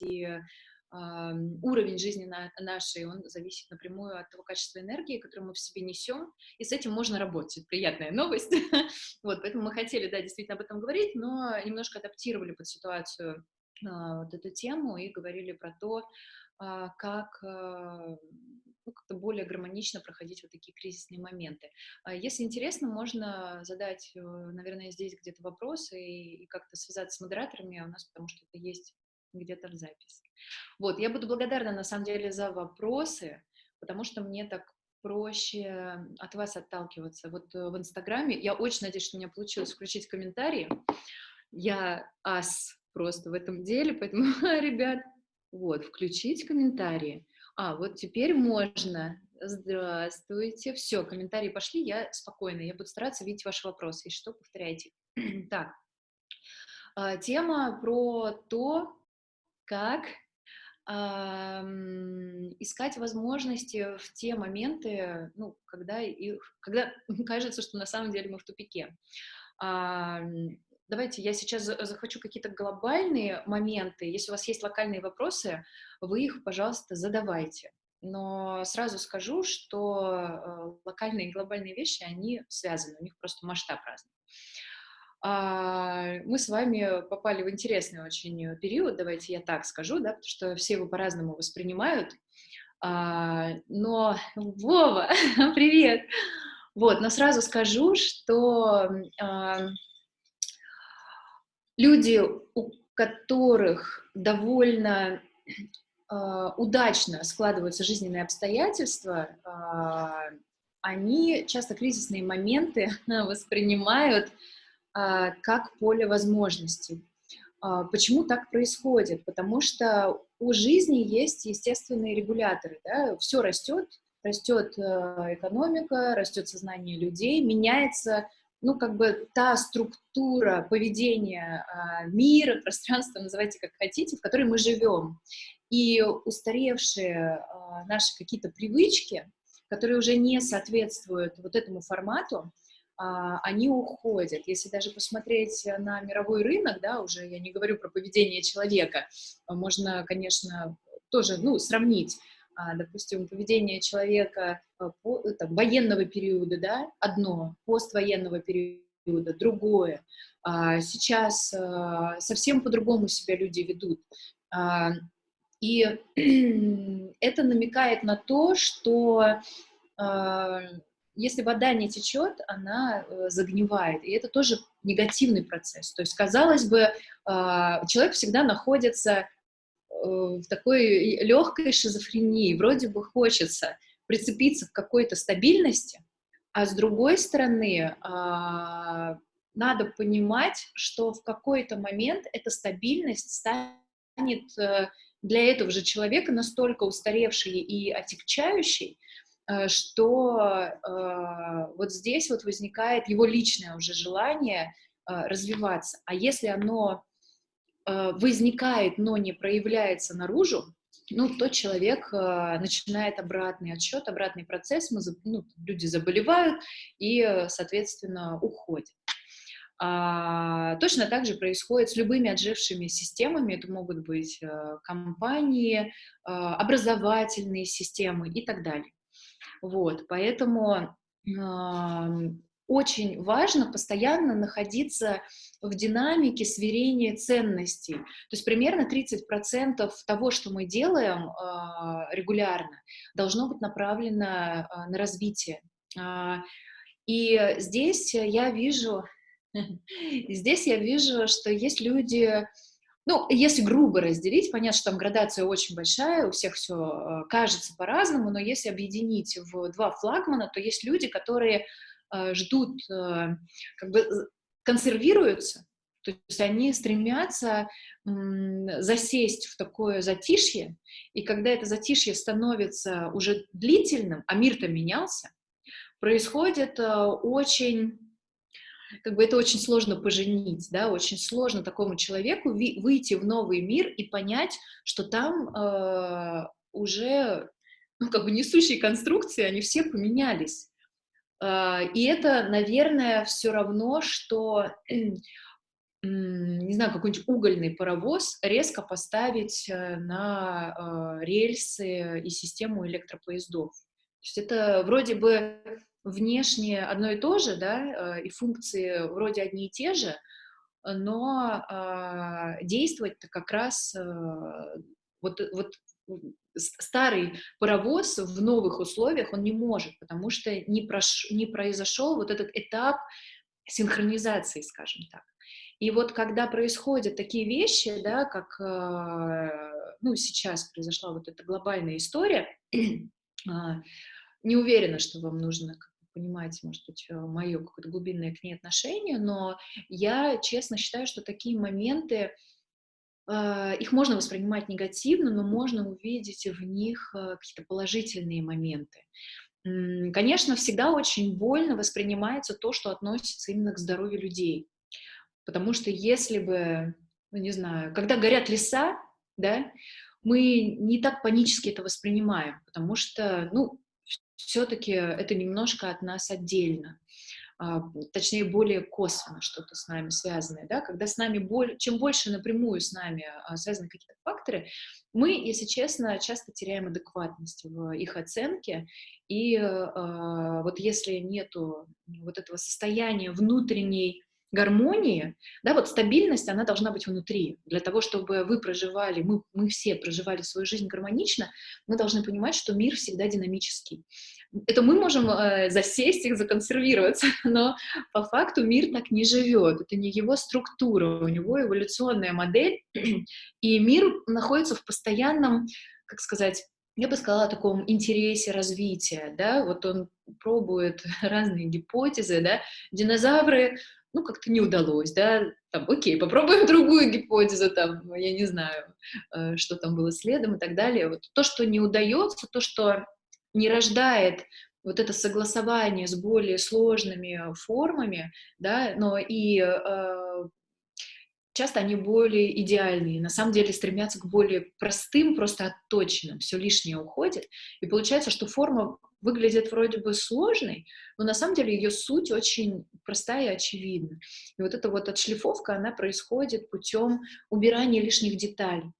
и уровень жизни на, нашей, он зависит напрямую от того качества энергии, которую мы в себе несем, и с этим можно работать. Приятная новость. вот, поэтому мы хотели, да, действительно об этом говорить, но немножко адаптировали под ситуацию а, вот эту тему и говорили про то, а, как а, ну, как-то более гармонично проходить вот такие кризисные моменты. Если интересно, можно задать, э, наверное, здесь где-то вопросы и, и как-то связаться с модераторами у нас, потому что это есть где-то в записи. Вот, я буду благодарна, на самом деле, за вопросы, потому что мне так проще от вас отталкиваться. Вот э, в Инстаграме, я очень надеюсь, что у меня получилось включить комментарии. Я ас просто в этом деле, поэтому, ребят, вот, включить комментарии. А, вот теперь можно. Здравствуйте. Все, комментарии пошли, я спокойно, я буду стараться видеть ваши вопросы. И что, повторяйте. так, а, тема про то, как искать возможности в те моменты, ну, когда, их, когда кажется, что на самом деле мы в тупике. Давайте я сейчас захвачу какие-то глобальные моменты. Если у вас есть локальные вопросы, вы их, пожалуйста, задавайте. Но сразу скажу, что э, локальные и глобальные вещи, они связаны, у них просто масштаб разный. А, мы с вами попали в интересный очень период, давайте я так скажу, да, потому что все его по-разному воспринимают. А, но, Вова, привет! Вот, но сразу скажу, что а, люди, у которых довольно удачно складываются жизненные обстоятельства, они часто кризисные моменты воспринимают как поле возможностей. Э, почему так происходит? Потому что у жизни есть естественные регуляторы. Да? Все растет, растет э, экономика, растет сознание людей, меняется ну, как бы та структура поведения а, мира, пространства, называйте как хотите, в которой мы живем. И устаревшие а, наши какие-то привычки, которые уже не соответствуют вот этому формату, а, они уходят. Если даже посмотреть на мировой рынок, да, уже я не говорю про поведение человека, можно, конечно, тоже, ну, сравнить а, допустим, поведение человека а, по, там, военного периода, да, одно, поствоенного периода, другое. А, сейчас совсем по-другому себя люди ведут. И это намекает на то, что если вода не течет, она э, загнивает, и это тоже негативный процесс. То есть, казалось бы, человек всегда находится в такой легкой шизофрении, вроде бы хочется прицепиться к какой-то стабильности, а с другой стороны, а, надо понимать, что в какой-то момент эта стабильность станет э, для этого же человека настолько устаревшей и отягчающей, э, что э, вот здесь вот возникает его личное уже желание развиваться. А если оно Э, возникает, но не проявляется наружу, ну, то человек э, начинает обратный отсчет, обратный процесс, мы, ну, люди заболевают и, э, соответственно, уходят. А, точно так же происходит с любыми отжившими системами, это могут быть компании, образовательные системы и так далее. Вот, поэтому очень важно постоянно находиться в динамике сверения ценностей. То есть примерно 30% того, что мы делаем э, регулярно, должно быть направлено э, на развитие. Э, и здесь я вижу, здесь я вижу, что есть люди, ну, если грубо разделить, понятно, что там градация очень большая, у всех все кажется по-разному, но если объединить в два флагмана, то есть люди, которые Э, ждут, э, как бы консервируются, то есть они стремятся засесть в такое затишье, и когда это затишье становится уже длительным, а мир-то менялся, происходит э, очень, как бы это очень сложно поженить, да, очень сложно такому человеку выйти в новый мир и понять, что там э, уже, ну, как бы несущие конструкции, они все поменялись. А, и это, наверное, все равно, что не знаю, какой-нибудь угольный паровоз резко поставить э, на э, рельсы и систему электропоездов. То есть это вроде бы внешне одно и то же, да, и функции вроде одни и те же, но э, действовать-то как раз э, вот, вот старый паровоз в новых условиях он не может, потому что не, прош, не произошел вот этот этап синхронизации, скажем так. И вот когда происходят такие вещи, да, как э, ну, сейчас произошла вот эта глобальная история, а, не уверена, что вам нужно понимаете, может быть, э, мое какое-то глубинное к ней отношение, но я честно считаю, что такие моменты, э, их можно воспринимать негативно, но можно увидеть в них э, какие-то положительные моменты. Конечно, всегда очень больно воспринимается то, что относится именно к здоровью людей. Потому что если бы, ну не знаю, когда горят леса, да, мы не так панически это воспринимаем, потому что, ну, все-таки это немножко от нас отдельно, а, точнее, более косвенно что-то с нами связанное, да, когда с нами, боль, чем больше напрямую с нами а, связаны какие-то факторы, мы, если честно, часто теряем адекватность в их оценке, и э, вот если нету вот этого состояния внутренней гармонии, да, вот стабильность, она должна быть внутри. Для того, чтобы вы проживали, мы, мы все проживали свою жизнь гармонично, мы должны понимать, что мир всегда динамический. Это мы можем э, засесть и законсервироваться, но по факту мир так не живет. Это не его структура, у него эволюционная модель, и мир находится в постоянном, как сказать, я бы сказала, о таком интересе развития, да, вот он пробует разные гипотезы, да, динозавры ну, как-то не удалось, да, там, окей, попробуем другую гипотезу, там, я не знаю, э, что там было следом и так далее. Вот то, что не удается, то, что не рождает вот это согласование с более сложными формами, да, но и э, часто они более идеальные, на самом деле стремятся к более простым, просто отточенным, все лишнее уходит, и получается, что форма выглядит вроде бы сложной, но на самом деле ее суть очень простая и очевидна. И вот эта вот отшлифовка, она происходит путем убирания лишних деталей.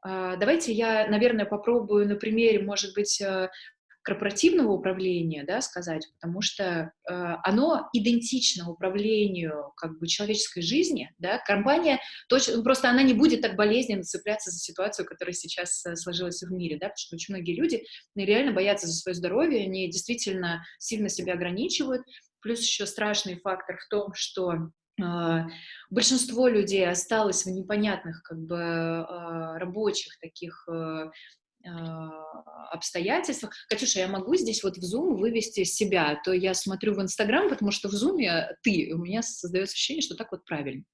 А, давайте я, наверное, попробую на примере, может быть, э, корпоративного управления, да, сказать, потому что э, оно идентично управлению как бы человеческой жизни, да, компания точно, просто она не будет так болезненно цепляться за ситуацию, которая сейчас э, сложилась в мире, да, потому что очень многие люди ну, реально боятся за свое здоровье, они действительно сильно себя ограничивают, плюс еще страшный фактор в том, что э, большинство людей осталось в непонятных как бы э, рабочих таких обстоятельствах. Катюша, я могу здесь вот в Zoom вывести себя, а то я смотрю в Инстаграм, потому что в Zoom ты, у меня создается ощущение, что так вот правильно.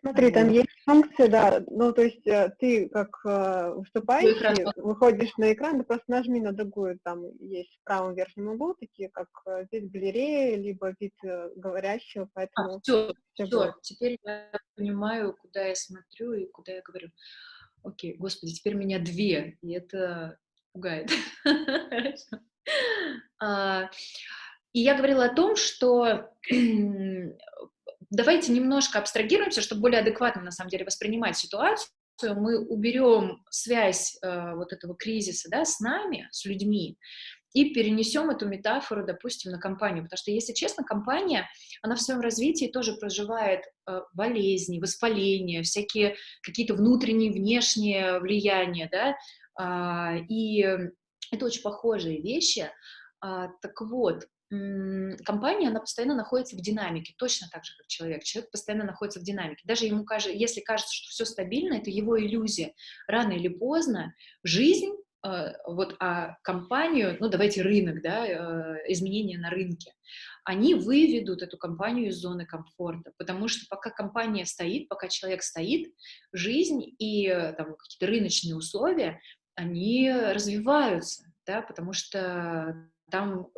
Смотри, там есть функция, да, ну, то есть э, ты как э, выступающий выходишь на экран, ты просто нажми на другую, там есть в правом верхнем углу такие, как э, вид галереи, либо вид говорящего, а, поэтому... А, все, все, все, теперь я понимаю, куда я смотрю и куда я говорю окей, господи, теперь меня две, и это пугает. А, и я говорила о том, что давайте немножко абстрагируемся, чтобы более адекватно, на самом деле, воспринимать ситуацию. Мы уберем связь э, вот этого кризиса да, с нами, с людьми, и перенесем эту метафору, допустим, на компанию. Потому что, если честно, компания, она в своем развитии тоже проживает э, болезни, воспаления, всякие какие-то внутренние, внешние влияния, да, э, и это очень похожие вещи. А, так вот, компания, она постоянно находится в динамике, точно так же, как человек. Человек постоянно находится в динамике. Даже ему кажется, если кажется, что все стабильно, это его иллюзия. Рано или поздно жизнь вот, а компанию, ну, давайте рынок, да, э, изменения на рынке, они выведут эту компанию из зоны комфорта, потому что пока компания стоит, пока человек стоит, жизнь и э, там какие-то рыночные условия, они развиваются, да, потому что там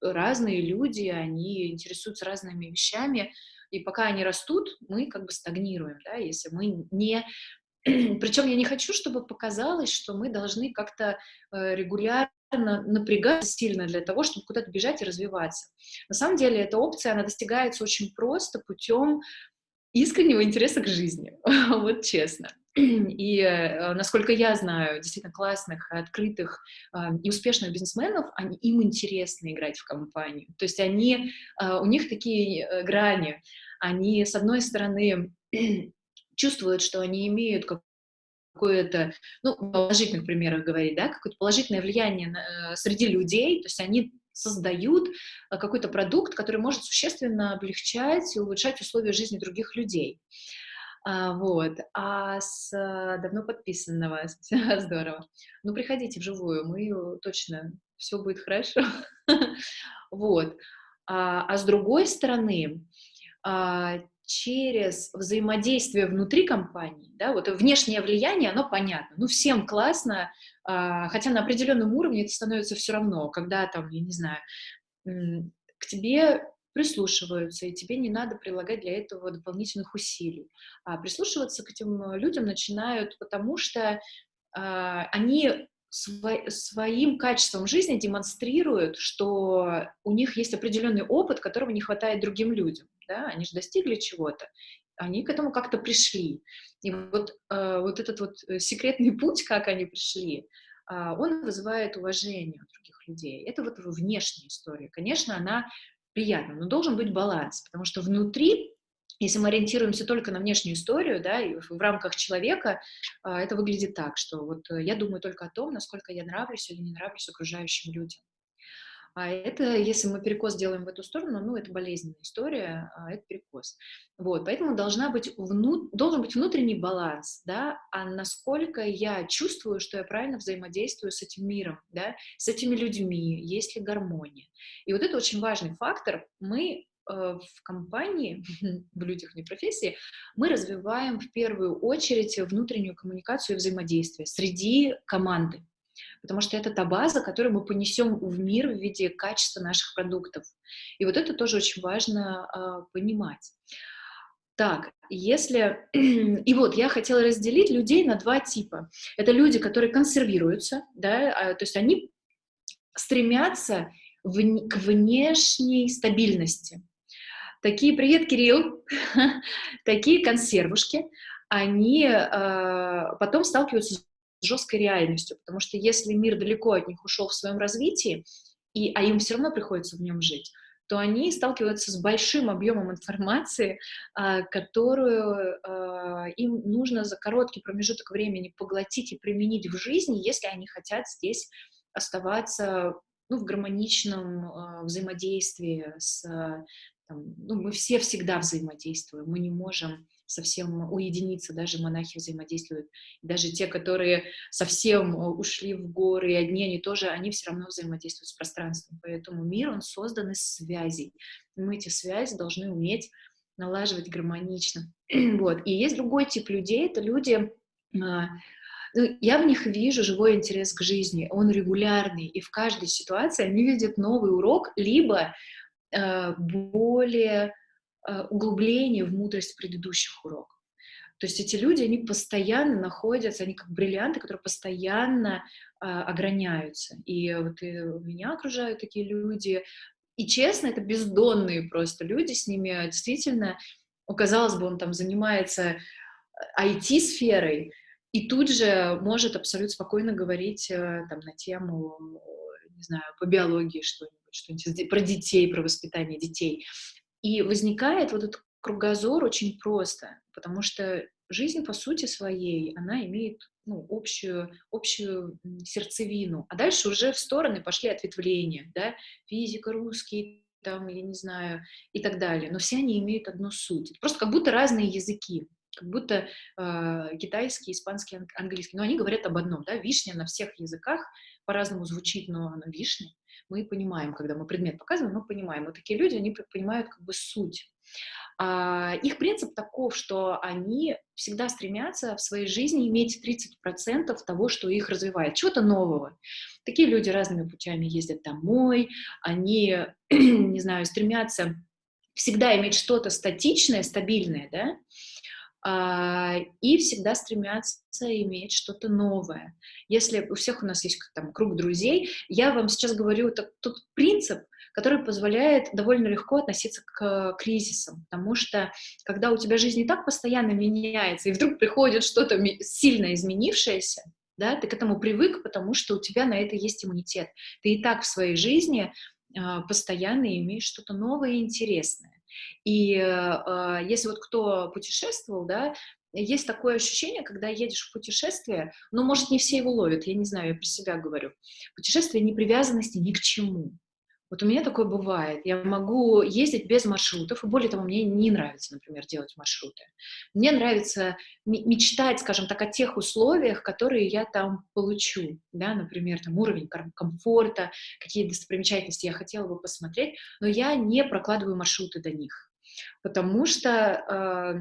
разные люди, они интересуются разными вещами, и пока они растут, мы как бы стагнируем, да, если мы не Причем я не хочу, чтобы показалось, что мы должны как-то э, регулярно напрягаться сильно для того, чтобы куда-то бежать и развиваться. На самом деле эта опция, она достигается очень просто путем искреннего интереса к жизни, вот честно. И, э, насколько я знаю, действительно классных, открытых э, и успешных бизнесменов, они, им интересно играть в компанию. То есть они, у них такие грани. Они, с одной стороны, чувствуют, что они имеют какое-то, ну, положительных примерах говорить, да, какое-то положительное влияние на, э, среди людей, то есть они создают э, какой-то продукт, который может существенно облегчать и улучшать условия жизни других людей. А, вот. А с э, давно подписанного, здорово. Ну, приходите вживую, мы точно, все будет хорошо. вот. А, а с другой стороны, а, через взаимодействие внутри компании, да, вот внешнее влияние, оно понятно, ну, всем классно, а, хотя на определенном уровне это становится все равно, когда там, я не знаю, к тебе прислушиваются, и тебе не надо прилагать для этого дополнительных усилий. А прислушиваться к этим людям начинают, потому что а, они сво своим качеством жизни демонстрируют, что у них есть определенный опыт, которого не хватает другим людям. Да? Они же достигли чего-то, они к этому как-то пришли. И вот, э, вот этот вот э, секретный путь, как они пришли, э, он вызывает уважение у других людей. Это вот внешняя история. Конечно, она приятна, но должен быть баланс, потому что внутри если мы ориентируемся только на внешнюю историю, да, и в, рамках человека, а, это выглядит так, что вот я думаю только о том, насколько я нравлюсь или не нравлюсь окружающим людям. А это, если мы перекос делаем в эту сторону, ну, это болезненная история, а это перекос. Вот, поэтому должна быть вну, должен быть внутренний баланс, да, а насколько я чувствую, что я правильно взаимодействую с этим миром, да, с этими людьми, есть ли гармония. И вот это очень важный фактор. Мы э, в компании, в людях не профессии, мы развиваем в первую очередь внутреннюю коммуникацию и взаимодействие среди команды потому что это та база, которую мы понесем в мир в виде качества наших продуктов. И вот это тоже очень важно э, понимать. Так, если... И вот я хотела разделить людей на два типа. Это люди, которые консервируются, да, а, то есть они стремятся в... к внешней стабильности. Такие, привет, Кирилл, такие консервушки, они э, потом сталкиваются жесткой реальностью, потому что если мир далеко от них ушел в своем развитии, и, а им все равно приходится в нем жить, то они сталкиваются с большим объемом информации, а, которую а, им нужно за короткий промежуток времени поглотить и применить в жизни, если они хотят здесь оставаться ну, в гармоничном а, взаимодействии с... Там, ну, мы все всегда взаимодействуем, мы не можем совсем уединиться, даже монахи взаимодействуют, даже те, которые совсем э, ушли в горы, и одни они тоже, они все равно взаимодействуют с пространством, поэтому мир, он создан из связей, мы эти связи должны уметь налаживать гармонично, вот, и есть другой тип людей, это люди, а, ну, я в них вижу живой интерес к жизни, он регулярный, и в каждой ситуации они видят новый урок, либо э, более углубление в мудрость предыдущих уроков. То есть эти люди, они постоянно находятся, они как бриллианты, которые постоянно а, ограняются. И вот и меня окружают такие люди. И честно, это бездонные просто люди, с ними действительно, казалось бы, он там занимается IT-сферой, э, и тут же может абсолютно спокойно говорить э, там на тему, не знаю, по биологии что-нибудь, что-нибудь про детей, про воспитание детей. И возникает вот этот кругозор очень просто, потому что жизнь по сути своей, она имеет ну, общую, общую сердцевину, а дальше уже в стороны пошли ответвления, да, физика, русский, там, я не знаю, и так далее, но все они имеют одну суть, просто как будто разные языки, как будто э, китайский, испанский, английский, но они говорят об одном, да, вишня на всех языках по-разному звучит, но она вишня, мы понимаем, когда мы предмет показываем, мы понимаем. Вот такие люди, они понимают как бы суть. А, их принцип таков, что они всегда стремятся в своей жизни иметь 30% того, что их развивает, чего-то нового. Такие люди разными путями ездят домой, они, не знаю, стремятся всегда иметь что-то статичное, стабильное, да, и всегда стремятся иметь что-то новое. Если у всех у нас есть там круг друзей, я вам сейчас говорю это, тот принцип, который позволяет довольно легко относиться к кризисам, потому что когда у тебя жизнь и так постоянно меняется, и вдруг приходит что-то сильно изменившееся, да, ты к этому привык, потому что у тебя на это есть иммунитет. Ты и так в своей жизни э, постоянно имеешь что-то новое и интересное. И э, если вот кто путешествовал, да, есть такое ощущение, когда едешь в путешествие, но, может, не все его ловят, я не знаю, я про себя говорю. Путешествие не привязанности ни к чему. Вот у меня такое бывает. Я могу ездить без маршрутов, и более того, мне не нравится, например, делать маршруты. Мне нравится мечтать, скажем так, о тех условиях, которые я там получу. Да? Например, там уровень комфорта, какие достопримечательности я хотела бы посмотреть, но я не прокладываю маршруты до них. Потому что э,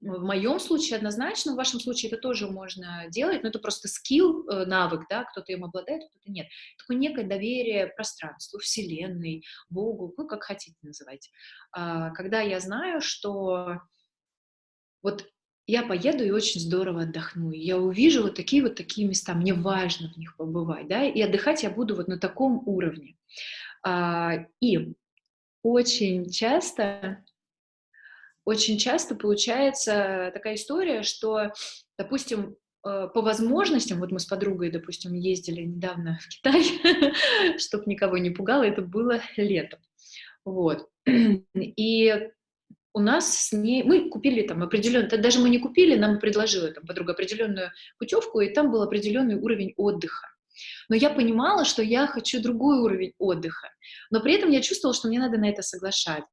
в моем случае однозначно, в вашем случае это тоже можно делать, но это просто скилл, э, навык, да, кто-то им обладает, кто-то нет. Такое некое доверие пространству, Вселенной, Богу, ну, как хотите называть. А, когда я знаю, что вот я поеду и очень здорово отдохну, я увижу вот такие вот такие места, мне важно в них побывать, да, и отдыхать я буду вот на таком уровне. А, и очень часто очень часто получается такая история, что, допустим, э, по возможностям, вот мы с подругой, допустим, ездили недавно в Китай, чтобы никого не пугало, это было летом, вот, и у нас с ней, мы купили там определенную, даже мы не купили, нам предложила там подруга определенную путевку, и там был определенный уровень отдыха. Но я понимала, что я хочу другой уровень отдыха, но при этом я чувствовала, что мне надо на это соглашать.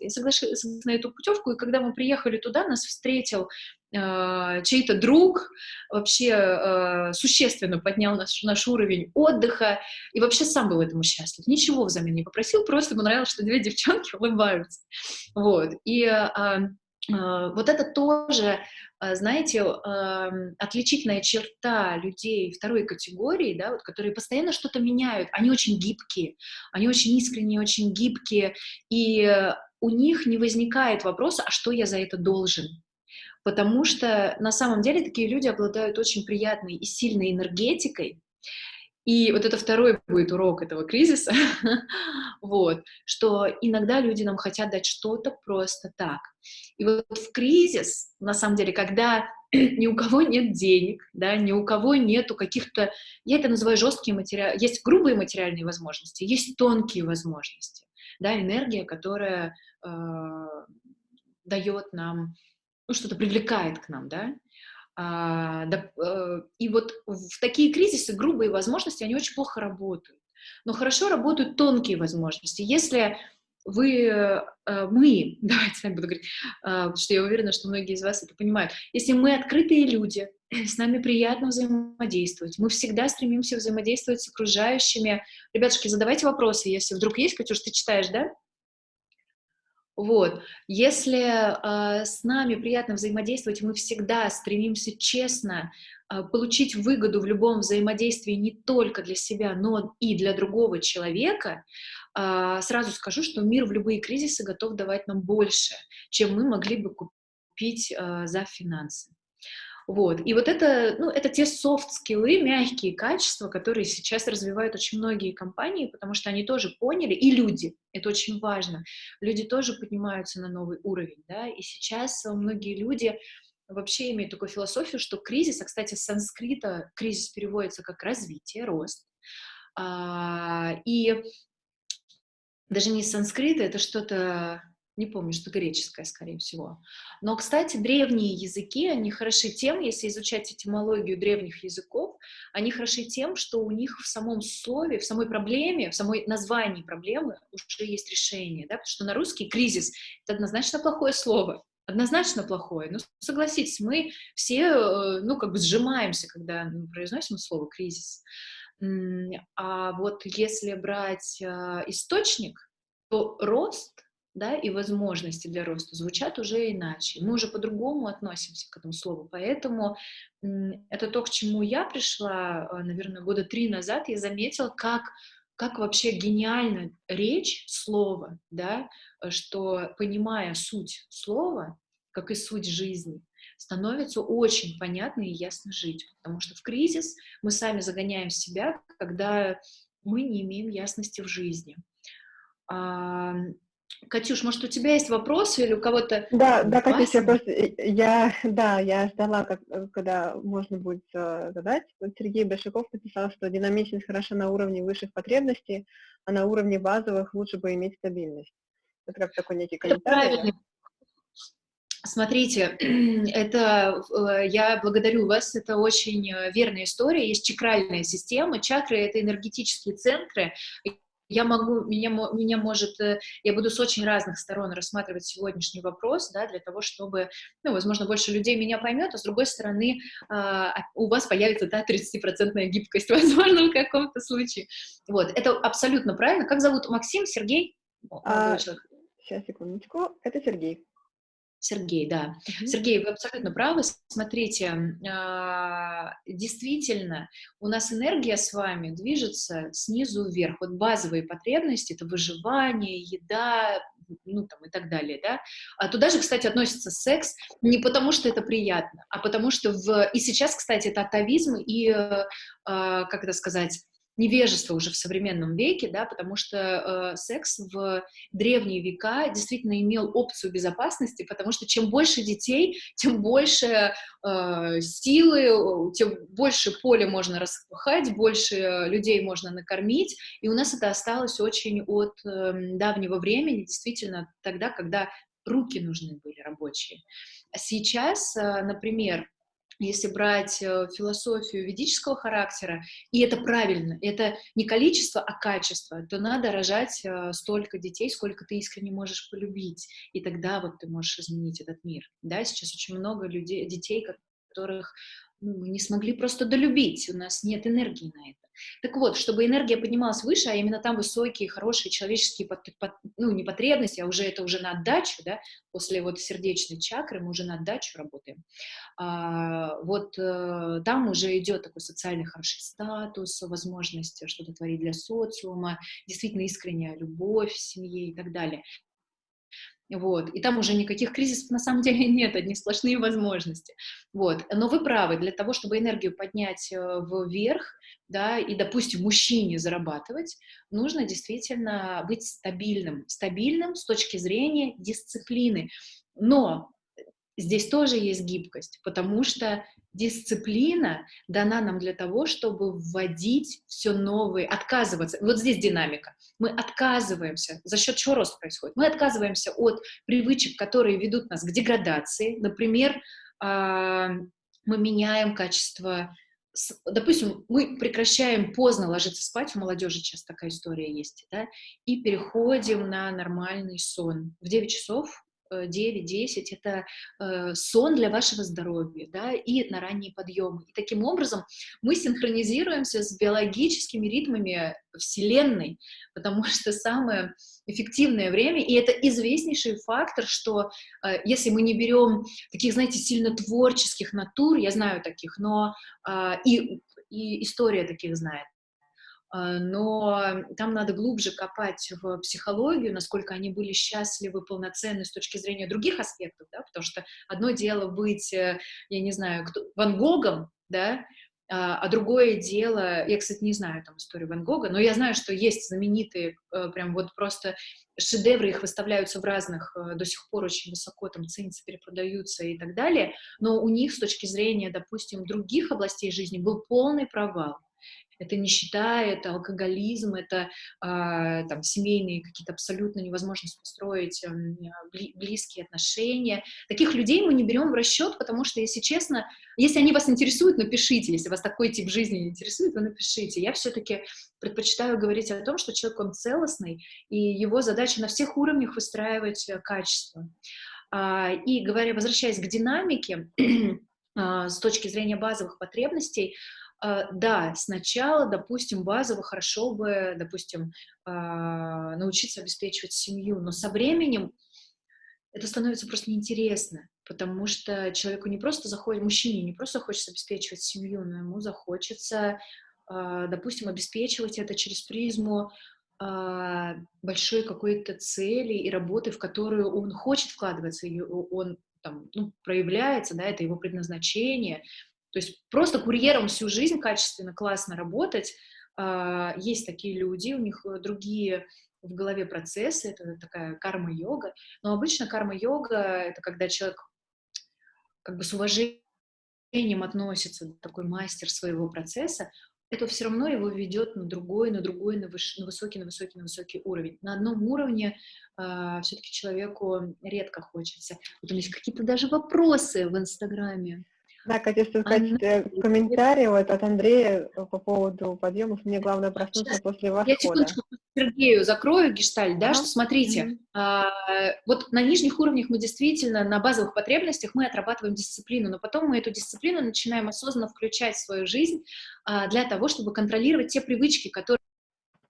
Я соглашалась на эту путевку, и когда мы приехали туда, нас встретил э, чей-то друг, вообще э, существенно поднял наш, наш уровень отдыха, и вообще сам был этому счастлив. Ничего взамен не попросил, просто ему нравилось, что две девчонки улыбаются. Вот. И э, э, вот это тоже, знаете, отличительная черта людей второй категории, да, вот, которые постоянно что-то меняют. Они очень гибкие, они очень искренние, очень гибкие, и у них не возникает вопроса, а что я за это должен? Потому что на самом деле такие люди обладают очень приятной и сильной энергетикой, и вот это второй будет урок этого кризиса, вот, что иногда люди нам хотят дать что-то просто так. И вот в кризис, на самом деле, когда ни у кого нет денег, да, ни у кого нету каких-то, я это называю жесткие материалы, есть грубые материальные возможности, есть тонкие возможности да, энергия, которая э, дает нам, ну, что-то привлекает к нам, да, а, да, э, и вот в такие кризисы грубые возможности, они очень плохо работают. Но хорошо работают тонкие возможности. Если вы, э, мы, давайте вами буду говорить, э, что я уверена, что многие из вас это понимают, если мы открытые люди, с нами приятно взаимодействовать, мы всегда стремимся взаимодействовать с окружающими. Ребятушки, задавайте вопросы, если вдруг есть, Катюш, ты читаешь, да? Вот, если э, с нами приятно взаимодействовать, мы всегда стремимся честно э, получить выгоду в любом взаимодействии не только для себя, но и для другого человека, э, сразу скажу, что мир в любые кризисы готов давать нам больше, чем мы могли бы купить э, за финансы. Вот. И вот это, ну, это те софт-скиллы, мягкие качества, которые сейчас развивают очень многие компании, потому что они тоже поняли, и люди, это очень важно, люди тоже поднимаются на новый уровень, да, и сейчас многие люди вообще имеют такую философию, что кризис, а, кстати, с санскрита кризис переводится как развитие, рост, а, и даже не санскрита, это что-то не помню, что греческое, скорее всего. Но, кстати, древние языки, они хороши тем, если изучать этимологию древних языков, они хороши тем, что у них в самом слове, в самой проблеме, в самой названии проблемы уже есть решение, да, потому что на русский кризис — это однозначно плохое слово, однозначно плохое. Ну, согласитесь, мы все, э, ну, как бы сжимаемся, когда мы произносим слово «кризис». А вот если брать а, источник, то рост да, и возможности для роста звучат уже иначе. Мы уже по-другому относимся к этому слову. Поэтому это то, к чему я пришла, а, наверное, года три назад. Я заметила, как, как вообще гениально речь слова, да, что понимая суть слова, как и суть жизни, становится очень понятно и ясно жить, потому что в кризис мы сами загоняем себя, когда мы не имеем ясности в жизни. Катюш, может, у тебя есть вопросы или у кого-то... Да, да, Катюш, я просто, я, да, я ждала, как, когда можно будет задать. Вот Сергей Большаков написал, что динамичность хороша на уровне высших потребностей, а на уровне базовых лучше бы иметь стабильность. Это как такой некий комментарий. Это правильно. Смотрите, это э, я благодарю вас, это очень э, верная история. Есть чакральная система. Чакры — это энергетические центры, я могу, меня, меня может, э, я буду с очень разных сторон рассматривать сегодняшний вопрос, да, для того, чтобы, ну, возможно, больше людей меня поймет, а с другой стороны, а, у вас появится, да, 30% гибкость, возможно, в каком-то случае. Вот, это абсолютно правильно. Как зовут? Максим, Сергей? А, сейчас, секундочку, это Сергей. Сергей, да. Mm-hmm. Сергей, вы абсолютно правы. Смотрите, а, действительно, у нас энергия с вами движется снизу вверх. Вот базовые потребности — это выживание, еда, ну, там, и так далее, да. А туда же, кстати, относится секс не потому, что это приятно, а потому что в... И сейчас, кстати, это атовизм и, э, а, как это сказать, невежество уже в современном веке, да, потому что э, секс в древние века действительно имел опцию безопасности, потому что чем больше детей, тем больше э, силы, тем больше поля можно распахать, больше людей можно накормить, и у нас это осталось очень от э, давнего времени, действительно тогда, когда руки нужны были рабочие. А сейчас, э, например, если брать э, философию ведического характера, и это правильно, это не количество, а качество, то надо рожать э, столько детей, сколько ты искренне можешь полюбить, и тогда вот ты можешь изменить этот мир. Да, сейчас очень много людей, детей, которых ну, мы не смогли просто долюбить, у нас нет энергии на это. Так вот, чтобы энергия поднималась выше, а именно там высокие, хорошие человеческие, под, под, ну, не потребности, а уже это уже на отдачу, да, после вот сердечной чакры мы уже на отдачу работаем. А, вот а, там уже идет такой социальный хороший статус, возможность что-то творить для социума, действительно искренняя любовь в семье и так далее. Вот. И там уже никаких кризисов на самом деле нет, одни сплошные возможности. Вот. Но вы правы, для того, чтобы энергию поднять э, вверх, да, и, допустим, мужчине зарабатывать, нужно действительно быть стабильным. Стабильным с точки зрения дисциплины. Но здесь тоже есть гибкость, потому что дисциплина дана нам для того, чтобы вводить все новые, отказываться. Вот здесь динамика. Мы отказываемся. За счет чего рост происходит? Мы отказываемся от привычек, которые ведут нас к деградации. Например, а, мы меняем качество допустим, мы прекращаем поздно ложиться спать, у молодежи часто такая история есть, да, и переходим на нормальный сон. В 9 часов 9-10 — это э, сон для вашего здоровья, да, и на ранние подъемы. И таким образом мы синхронизируемся с биологическими ритмами Вселенной, потому что самое эффективное время, и это известнейший фактор, что э, если мы не берем таких, знаете, сильно творческих натур, я знаю таких, но э, и, и история таких знает, но там надо глубже копать в психологию, насколько они были счастливы, полноценны с точки зрения других аспектов, да, потому что одно дело быть, э, я не знаю, кто, Ван Гогом, да, а, а другое дело, я, кстати, не знаю там историю Ван Гога, но я знаю, что есть знаменитые, э, прям вот просто шедевры, их выставляются в разных, э, до сих пор очень высоко там ценятся, перепродаются и так далее, но у них с точки зрения, допустим, других областей жизни был полный провал это нищета, это алкоголизм, это э, там семейные какие-то абсолютно невозможность построить э, близкие отношения. Таких людей мы не берем в расчет, потому что, если честно, если они вас интересуют, напишите, если вас такой тип жизни интересует, вы напишите. Я все-таки предпочитаю говорить о том, что человек, он целостный, и его задача на всех уровнях выстраивать э, качество. А, и говоря, возвращаясь к динамике, а, с точки зрения базовых потребностей, да, сначала, допустим, базово хорошо бы, допустим, а, научиться обеспечивать семью, но со временем это становится просто неинтересно, потому что человеку не просто заходит, мужчине не просто хочется обеспечивать семью, но ему захочется, а, допустим, обеспечивать это через призму большой какой-то цели и работы, в которую он хочет вкладываться, и он там, ну, проявляется, да, это его предназначение. То есть просто курьером всю жизнь качественно, классно работать. А, есть такие люди, у них другие в голове процессы, это такая карма-йога. Но обычно карма-йога — это когда человек как бы с уважением относится, такой мастер своего процесса, это все равно его ведет на другой, на другой, на, выш, на высокий, на высокий, на высокий уровень. На одном уровне э, а, все-таки человеку редко хочется. Вот у меня есть какие-то даже вопросы в Инстаграме. Да, Катя, что сказать, Она... комментарий вот от Андрея по поводу подъемов. Мне главное проснуться Сейчас. после восхода. Я секундочку Сергею закрою гешталь, да, ага. что смотрите, mm-hmm. а, вот на нижних уровнях мы действительно на базовых потребностях мы отрабатываем дисциплину, но потом мы эту дисциплину начинаем осознанно включать в свою жизнь а, для того, чтобы контролировать те привычки, которые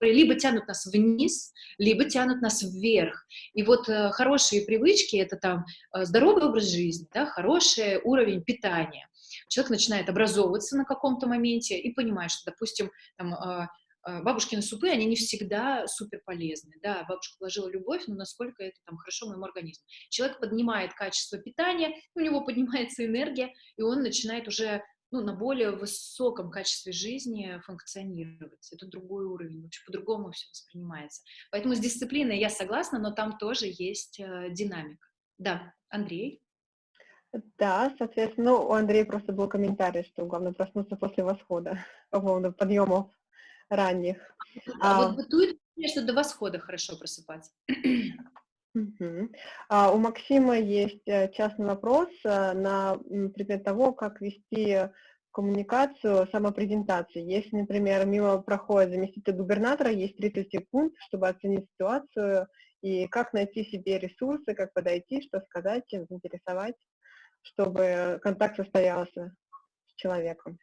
либо тянут нас вниз, либо тянут нас вверх. И вот э, хорошие привычки — это там э, здоровый образ жизни, да, хороший уровень питания. Человек начинает образовываться на каком-то моменте и понимает, что, допустим, там, э, э бабушкины супы, они не всегда супер полезны, да, бабушка вложила любовь, но насколько это там хорошо моему организму. Человек поднимает качество питания, у него поднимается энергия, и он начинает уже ну, на более высоком качестве жизни функционировать. Это другой уровень, вообще по-другому все воспринимается. Поэтому с дисциплиной я согласна, но там тоже есть э, динамика. Да, Андрей? Да, соответственно, ну, у Андрея просто был комментарий, что главное проснуться после восхода, по поводу подъемов ранних. А, а вот бытует, что до восхода хорошо просыпаться. А у Максима есть э, частный вопрос э, на предмет того, как вести коммуникацию, самопрезентации. Если, например, мимо проходит заместитель губернатора, есть 30 секунд, чтобы оценить ситуацию и как найти себе ресурсы, как подойти, что сказать, чем заинтересовать, чтобы контакт состоялся с человеком.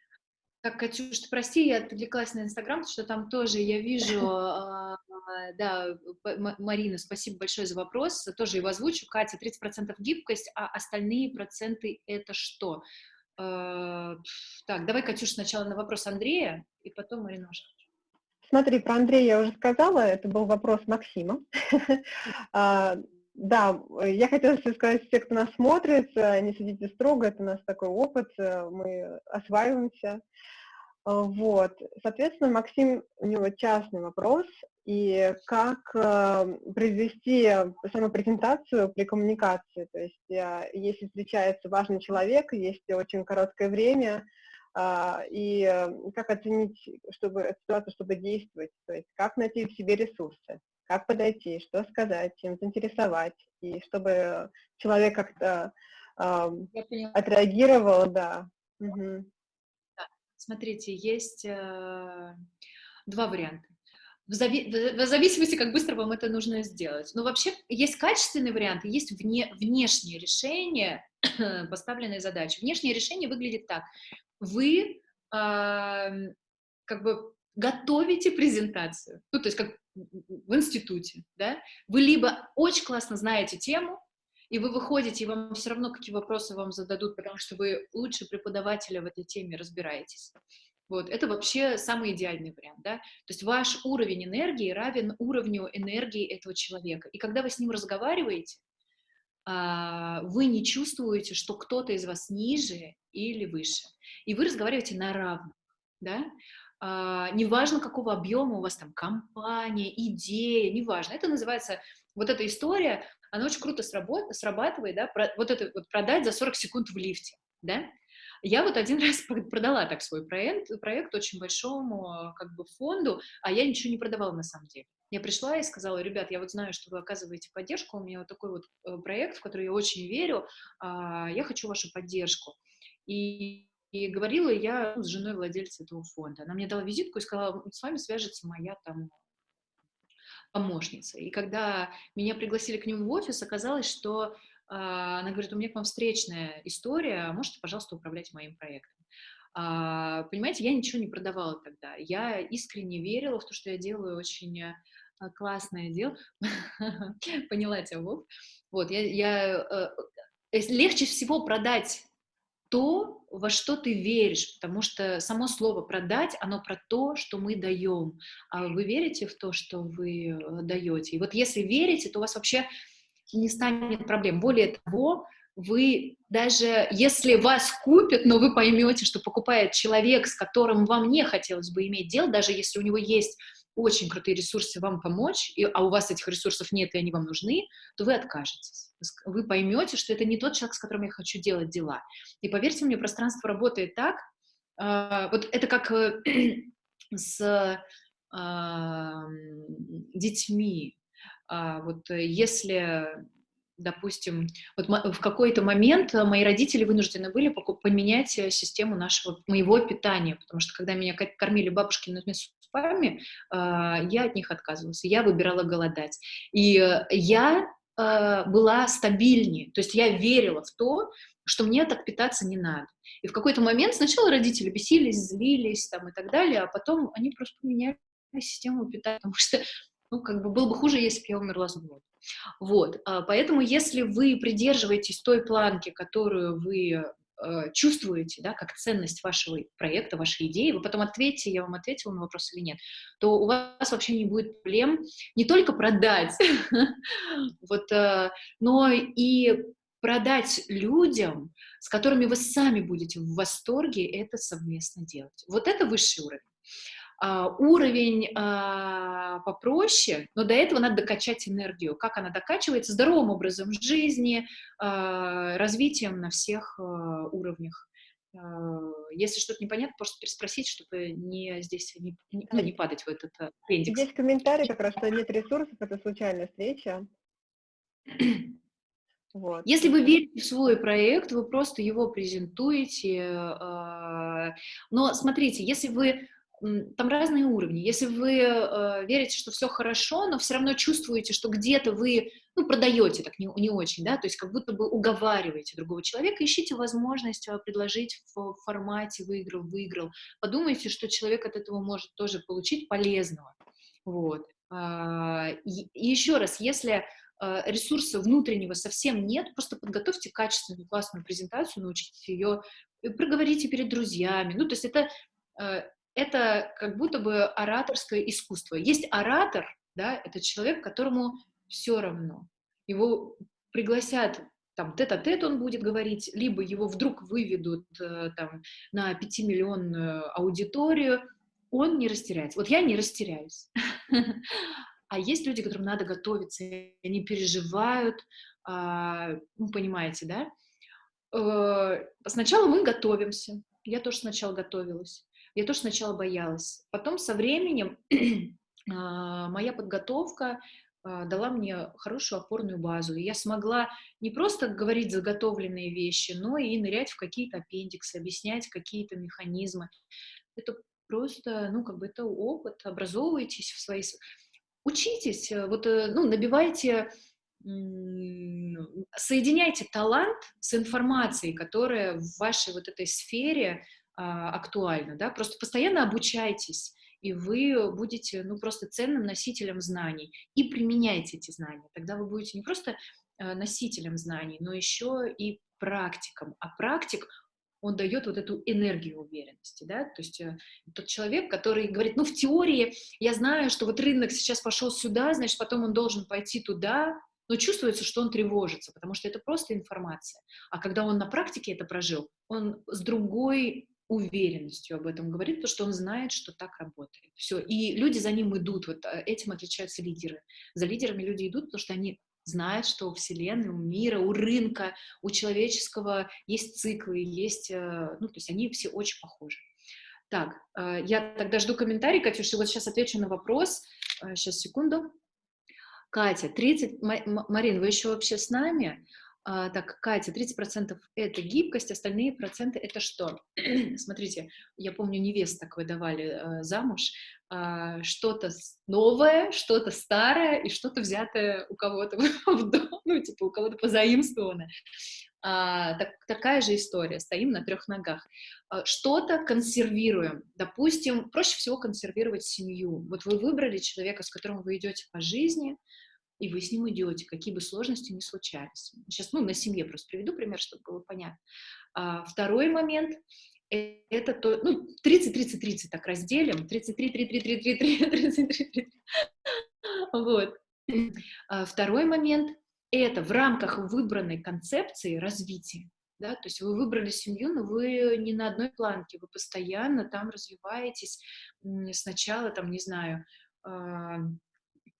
Так, Катюш, прости, я отвлеклась на Инстаграм, что там тоже я вижу, а, да, Марина, спасибо большое за вопрос, тоже его озвучу. Катя, 30% гибкость, а остальные проценты это что? А, так, давай, Катюш, сначала на вопрос Андрея, и потом Марина Смотри, про Андрея я уже сказала, это был вопрос Максима. А, да, я хотела сказать, все, кто нас смотрит, не судите строго, это у нас такой опыт, мы осваиваемся. Вот, соответственно, Максим, у него частный вопрос, и как э, произвести самопрезентацию при коммуникации, то есть э, если встречается важный человек, есть очень короткое время, э, и как оценить чтобы, ситуацию, чтобы действовать, то есть как найти в себе ресурсы как подойти, что сказать, чем заинтересовать, и чтобы человек как-то э, отреагировал, да. Угу. Смотрите, есть э, два варианта. В, зави в зависимости, как быстро вам это нужно сделать. Но вообще есть качественный вариант, есть вне внешнее решение поставленной задачи. Внешнее решение выглядит так. Вы э, как бы готовите презентацию, ну, то есть как в институте, да, вы либо очень классно знаете тему, и вы выходите, и вам все равно какие вопросы вам зададут, потому что вы лучше преподавателя в этой теме разбираетесь. Вот, это вообще самый идеальный вариант, да, то есть ваш уровень энергии равен уровню энергии этого человека, и когда вы с ним разговариваете, а, вы не чувствуете, что кто-то из вас ниже или выше, и вы разговариваете на равных, да, неважно, какого объема у вас там компания, идея, неважно. Это называется, вот эта история, она очень круто срабатывает, да, про, вот это вот продать за 40 секунд в лифте, да. Я вот один раз продала так свой проект, проект очень большому как бы фонду, а я ничего не продавала на самом деле. Я пришла и сказала, ребят, я вот знаю, что вы оказываете поддержку, у меня вот такой вот э, проект, в который я очень верю, а, я хочу вашу поддержку. И и говорила я с женой владельца этого фонда. Она мне дала визитку и сказала, с вами свяжется моя там помощница. И когда меня пригласили к нему в офис, оказалось, что а, она говорит, у меня к вам встречная история, можете, пожалуйста, управлять моим проектом. А, понимаете, я ничего не продавала тогда. Я искренне верила в то, что я делаю очень а, классное дело. Поняла тебя, Вов. Вот, я, я, э, легче всего продать то, во что ты веришь, потому что само слово «продать», оно про то, что мы даем. А вы верите в то, что вы э, даете? И вот если верите, то у вас вообще не станет проблем. Более того, вы даже если вас купят, но вы поймете, что покупает человек, с которым вам не хотелось бы иметь дело, даже если у него есть очень крутые ресурсы вам помочь, и, а у вас этих ресурсов нет, и они вам нужны, то вы откажетесь. Вы поймете, что это не тот человек, с которым я хочу делать дела. И поверьте мне, пространство работает так, э, вот это как э, с э, детьми. Э, вот если допустим, вот в какой-то момент мои родители вынуждены были поменять систему нашего, моего питания, потому что когда меня кормили бабушкиными супами, а, я от них отказывалась, я выбирала голодать. И я а, была стабильнее, то есть я верила в то, что мне так питаться не надо. И в какой-то момент сначала родители бесились, злились там и так далее, а потом они просто поменяли систему питания, потому что, ну, как бы было бы хуже, если бы я умерла с голоду. Вот, а, поэтому если вы придерживаетесь той планки, которую вы э, чувствуете, да, как ценность вашего проекта, вашей идеи, вы потом ответите, я вам ответила на вопрос или нет, то у вас вообще не будет проблем не только продать, вот, э, но и продать людям, с которыми вы сами будете в восторге это совместно делать. Вот это высший уровень. А, уровень а, попроще, но до этого надо докачать энергию. Как она докачивается? Здоровым образом жизни, а, развитием на всех уровнях. Если что-то непонятно, просто переспросить, чтобы не здесь не, не, ну, не падать в этот аппендикс. Здесь комментарий как раз, что нет ресурсов, это случайная встреча. Вот. Если вы верите в свой проект, вы просто его презентуете. Но смотрите, если вы там разные уровни. Если вы э, верите, что все хорошо, но все равно чувствуете, что где-то вы ну, продаете так не, не очень, да, то есть как будто бы уговариваете другого человека, ищите возможность э, предложить в формате выиграл-выиграл. Подумайте, что человек от этого может тоже получить полезного. Вот. А, и, еще раз, если э, ресурса внутреннего совсем нет, просто подготовьте качественную, классную презентацию, научите ее, проговорите перед друзьями. Ну, то есть это э, это как будто бы ораторское искусство. Есть оратор, да, это человек, которому все равно. Его пригласят там тет-а-тет он будет говорить, либо его вдруг выведут э, там на пятимиллионную аудиторию, он не растеряется. Вот я не растеряюсь. А есть люди, которым надо готовиться, они переживают, а, ну, понимаете, да? Э, сначала мы готовимся. Я тоже сначала готовилась. Я тоже сначала боялась. Потом со временем а, моя подготовка а, дала мне хорошую опорную базу. И я смогла не просто говорить заготовленные вещи, но и нырять в какие-то аппендиксы, объяснять какие-то механизмы. Это просто, ну, как бы это опыт, образовывайтесь в своей... Учитесь, э, вот, э, ну, набивайте, соединяйте талант с информацией, которая в вашей вот этой сфере актуально, да, просто постоянно обучайтесь, и вы будете, ну, просто ценным носителем знаний, и применяйте эти знания, тогда вы будете не просто а, носителем знаний, но еще и практиком, а практик, он дает вот эту энергию уверенности, да, то есть э, тот человек, который говорит, ну, в теории я знаю, что вот рынок сейчас пошел сюда, значит, потом он должен пойти туда, но чувствуется, что он тревожится, потому что это просто информация. А когда он на практике это прожил, он с другой уверенностью об этом говорит, потому что он знает, что так работает. Все. И люди за ним идут. Вот э, этим отличаются лидеры. За лидерами люди идут, потому что они знают, что у Вселенной, у мира, у рынка, у человеческого есть циклы, есть... Э, ну, то есть они все очень похожи. Так, э, я тогда жду комментарий, Катюша, вот сейчас отвечу на вопрос. Сейчас, секунду. Катя, 30... Марин, вы еще вообще с нами? А, так, Катя, 30% это гибкость, остальные проценты это что? Смотрите, я помню, невест так выдавали э, замуж, э, что-то новое, что-то старое и что-то взятое у кого-то в дом, ну, типа у кого-то позаимствованное. А, так, такая же история, стоим на трех ногах. А, что-то консервируем. Допустим, проще всего консервировать семью. Вот вы выбрали человека, с которым вы идете по жизни, и вы с ним идете, какие бы сложности ни случались. Сейчас, ну, на семье просто приведу пример, чтобы было понятно. А, второй момент это то, ну, 30-30-30 так разделим, 33-33-33-33-33, вот. А, второй момент — это в рамках выбранной концепции развития. Да, то есть вы выбрали семью, но вы не на одной планке, вы постоянно там развиваетесь. Сначала, там, не знаю, а,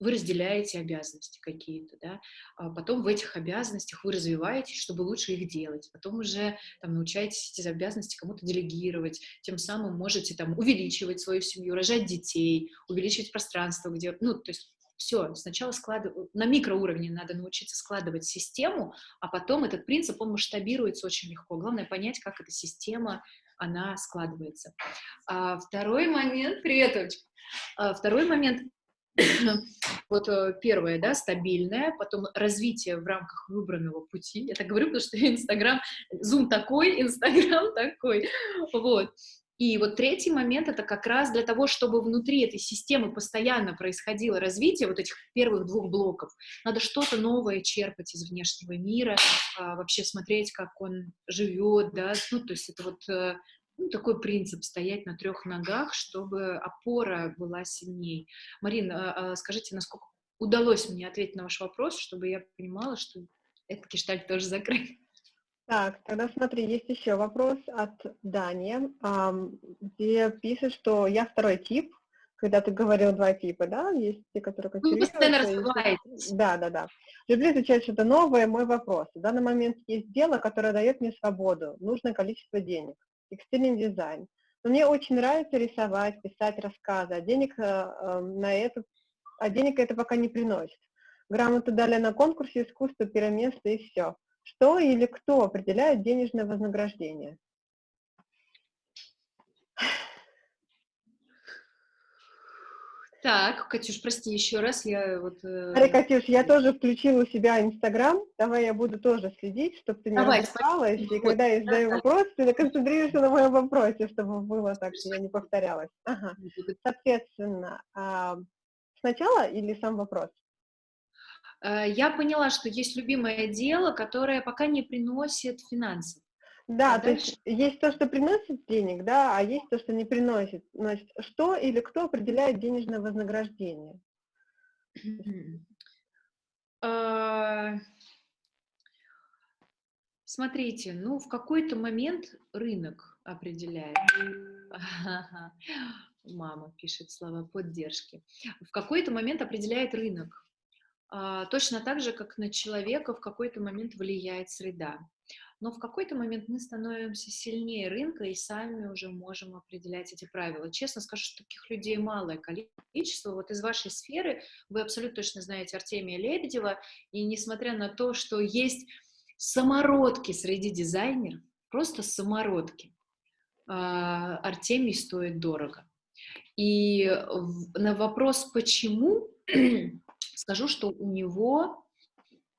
вы разделяете обязанности какие-то, да, а потом в этих обязанностях вы развиваетесь, чтобы лучше их делать, потом уже там научаетесь эти обязанности кому-то делегировать, тем самым можете там увеличивать свою семью, рожать детей, увеличивать пространство, где, ну, то есть все, сначала складывать, на микроуровне надо научиться складывать систему, а потом этот принцип, он масштабируется очень легко. Главное понять, как эта система, она складывается. А второй момент, привет, А второй момент, вот э, первое, да, стабильное, потом развитие в рамках выбранного пути. Я так говорю, потому что Инстаграм, Зум такой, Инстаграм такой, вот. И вот третий момент — это как раз для того, чтобы внутри этой системы постоянно происходило развитие вот этих первых двух блоков. Надо что-то новое черпать из внешнего мира, а, вообще смотреть, как он живет, да, ну, то есть это вот э, ну, такой принцип — стоять на трех ногах, чтобы опора была сильней. Марина, а, а скажите, насколько удалось мне ответить на ваш вопрос, чтобы я понимала, что этот гештальт тоже закрыт? Так, тогда смотри, есть еще вопрос от Дани, где пишет, что я второй тип, когда ты говорил два типа, да, есть те, которые консервируются. Да, да, да. Люблю изучать что-то новое, мой вопрос. В данный момент есть дело, которое дает мне свободу, нужное количество денег текстильный дизайн. Но мне очень нравится рисовать, писать рассказы, а денег э, э, на это, а денег это пока не приносит. Грамоту дали на конкурсе искусства, первое и все. Что или кто определяет денежное вознаграждение? Так, Катюш, прости еще раз, я вот... Э... Смотри, Катюш, я тоже включила у себя Инстаграм, давай я буду тоже следить, чтобы ты не давай, и когда я задаю да, вопрос, ты концентрируешься на моем вопросе, чтобы было так, что я не повторялась. Ага. Соответственно, а, сначала или сам вопрос? Э, я поняла, что есть любимое дело, которое пока не приносит финансов. Да, а то есть есть то, что приносит денег, да, а есть то, что не приносит. Значит, что или кто определяет денежное вознаграждение? А, смотрите, ну, в какой-то момент рынок определяет. Мама пишет слова поддержки. В какой-то момент определяет рынок. А, точно так же, как на человека в какой-то момент влияет среда но в какой-то момент мы становимся сильнее рынка и сами уже можем определять эти правила. Честно скажу, что таких людей малое количество. Вот из вашей сферы вы абсолютно точно знаете Артемия Лебедева, и несмотря на то, что есть самородки среди дизайнеров, просто самородки, а, Артемий стоит дорого. И на вопрос «почему?» скажу, что у него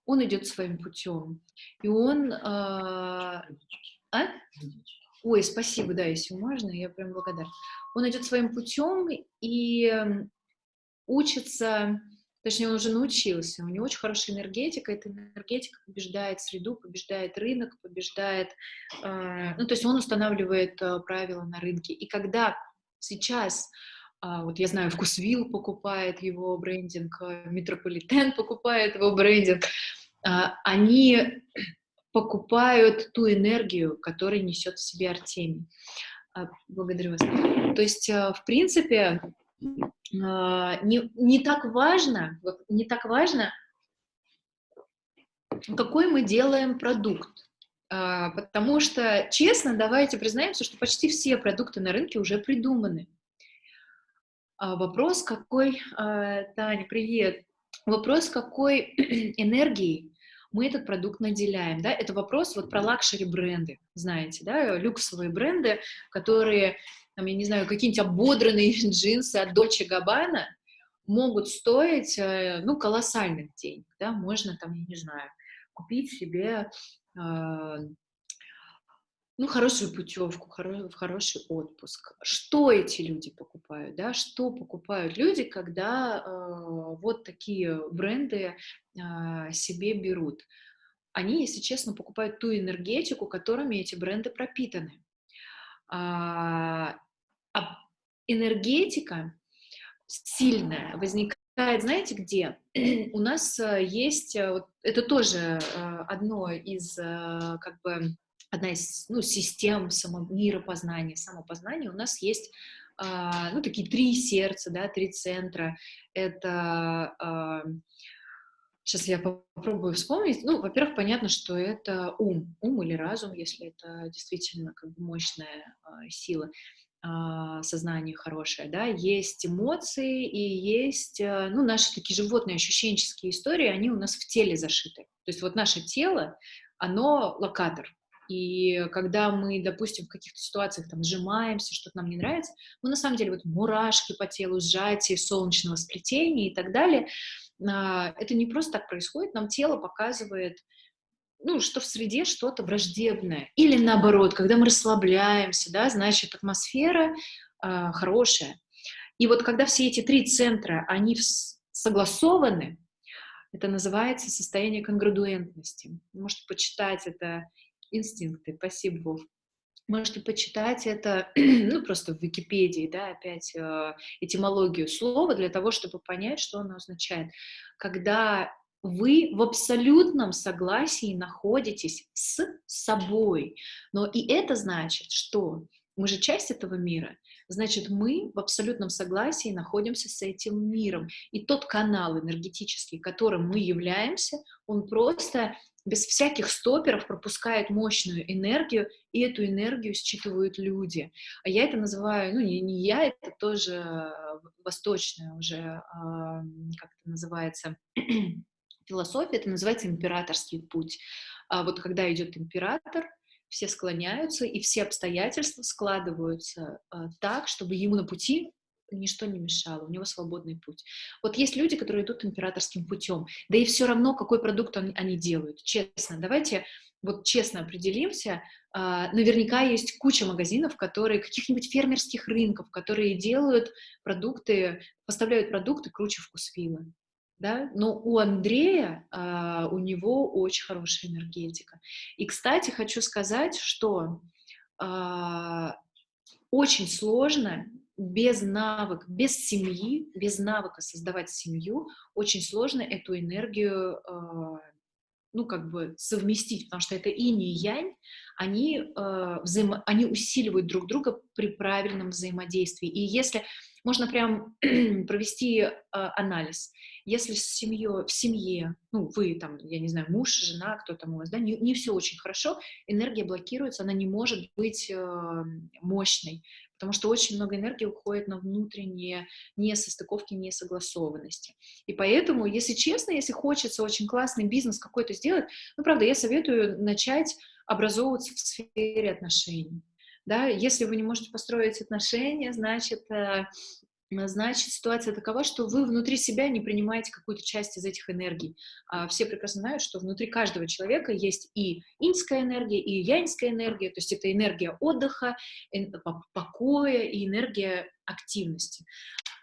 он идет своим путем. И он... А? а? Ой, спасибо, да, если можно, я прям благодарна. Он идет своим путем и учится, точнее, он уже научился, у него очень хорошая энергетика, эта энергетика побеждает среду, побеждает рынок, побеждает, э, ну, то есть он устанавливает э, правила на рынке. И когда сейчас а, вот я знаю, Вкусвилл покупает его брендинг, э, Метрополитен покупает его брендинг, а, они покупают ту энергию, которую несет в себе Артемий. А, благодарю вас. То есть, э, в принципе, не, не так важно, не так важно, какой мы делаем продукт. Потому что, честно, давайте признаемся, что почти все продукты на рынке уже придуманы. А, вопрос какой, а, Таня, привет. Вопрос какой энергии мы этот продукт наделяем, да, это вопрос вот про luxury бренды, знаете, да, люксовые бренды, которые, там, я не знаю, какие-нибудь ободранные джинсы от Dolce Gabbana могут стоить, э, ну, колоссальных денег, да, можно там, я не знаю, купить себе а, ну, хорошую путевку, хоро хороший отпуск. Что эти люди покупают, да? Что покупают люди, когда э, вот такие бренды э, себе берут? Они, если честно, покупают ту энергетику, которыми эти бренды пропитаны. А, а энергетика сильная возникает знаете, где? У нас есть, это тоже одно из, как бы, одна из ну, систем само, миропознания, самопознания. У нас есть ну, такие три сердца, да, три центра. Это Сейчас я попробую вспомнить. Ну, во-первых, понятно, что это ум, ум или разум, если это действительно как бы мощная э, сила э, сознание хорошее, да, есть эмоции и есть, э, ну, наши такие животные ощущенческие истории, они у нас в теле зашиты. То есть вот наше тело, оно локатор. И когда мы, допустим, в каких-то ситуациях там сжимаемся, что-то нам не нравится, мы на самом деле вот мурашки по телу, сжатие солнечного сплетения и так далее — а, это не просто так происходит, нам тело показывает, ну, что в среде что-то враждебное. Или наоборот, когда мы расслабляемся, да, значит, атмосфера э, хорошая. И вот когда все эти три центра, они согласованы, это называется состояние конградуентности. Можете почитать это инстинкты. Спасибо, Вов. Можете почитать это, ну, просто в Википедии, да, опять э, этимологию слова для того, чтобы понять, что оно означает. Когда вы в абсолютном согласии находитесь с собой. Но и это значит, что мы же часть этого мира, значит, мы в абсолютном согласии находимся с этим миром. И тот канал энергетический, которым мы являемся, он просто без всяких стоперов пропускает мощную энергию, и эту энергию считывают люди. А я это называю, ну, не, не я, это тоже восточная уже, а, как это называется, философия, это называется императорский путь. А вот когда идет император, все склоняются, и все обстоятельства складываются а, так, чтобы ему на пути ничто не мешало, у него свободный путь. Вот есть люди, которые идут императорским путем, да и все равно, какой продукт они, они делают, честно. Давайте вот честно определимся, а, наверняка есть куча магазинов, которые, каких-нибудь фермерских рынков, которые делают продукты, поставляют продукты круче вкусвилла. Да? Но у Андрея, а, у него очень хорошая энергетика. И, кстати, хочу сказать, что а, очень сложно без навыка, без семьи, без навыка создавать семью, очень сложно эту энергию, э, ну, как бы совместить, потому что это инь и янь, они, э, взаимо, они усиливают друг друга при правильном взаимодействии. И если можно прям провести э, анализ, если с семьей, в семье, ну, вы там, я не знаю, муж, жена, кто там у вас, да, не, не все очень хорошо, энергия блокируется, она не может быть э, мощной потому что очень много энергии уходит на внутренние несостыковки, несогласованности. И поэтому, если честно, если хочется очень классный бизнес какой-то сделать, ну, правда, я советую начать образовываться в сфере отношений. Да, если вы не можете построить отношения, значит, э, значит, ситуация такова, что вы внутри себя не принимаете какую-то часть из этих энергий. А все прекрасно знают, что внутри каждого человека есть и иньская энергия, и яньская энергия, то есть это энергия отдыха, покоя и энергия активности.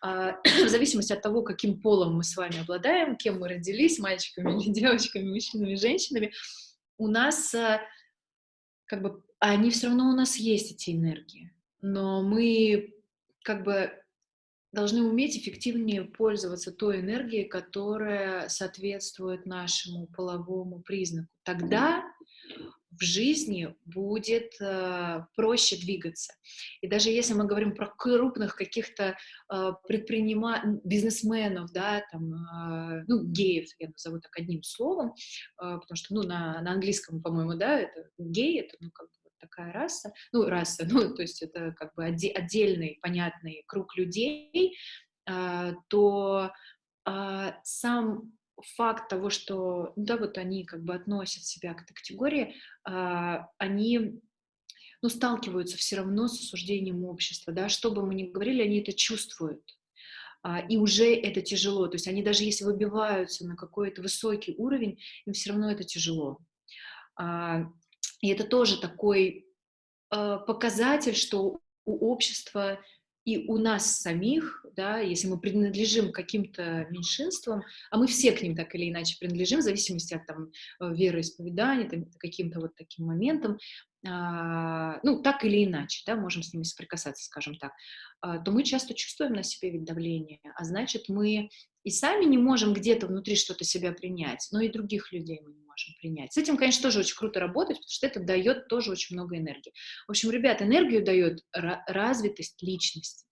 А, в зависимости от того, каким полом мы с вами обладаем, кем мы родились, мальчиками или девочками, мужчинами, женщинами, у нас а, как бы, они все равно у нас есть, эти энергии, но мы как бы должны уметь эффективнее пользоваться той энергией, которая соответствует нашему половому признаку. Тогда в жизни будет э, проще двигаться. И даже если мы говорим про крупных каких-то э, предпринимателей, бизнесменов, да, там, э, ну, геев, я назову так одним словом, э, потому что, ну, на, на английском, по-моему, да, это гей, это, ну, как бы такая раса, ну, раса, ну, то есть это как бы отдельный, понятный круг людей, а, то а, сам факт того, что, ну, да, вот они как бы относят себя к этой категории, а, они ну, сталкиваются все равно с осуждением общества, да, что бы мы ни говорили, они это чувствуют, и уже это тяжело, то есть они даже если выбиваются на какой-то высокий уровень, им все равно это тяжело. И это тоже такой э, показатель, что у общества и у нас самих, да, если мы принадлежим каким-то меньшинствам, а мы все к ним так или иначе принадлежим, в зависимости от там, э, вероисповедания, каким-то вот таким моментам, а, ну, так или иначе, да, можем с ними соприкасаться, скажем так, а, то мы часто чувствуем на себе вид давления, а значит, мы и сами не можем где-то внутри что-то себя принять, но и других людей мы не можем принять. С этим, конечно, тоже очень круто работать, потому что это дает тоже очень много энергии. В общем, ребят, энергию дает развитость личности.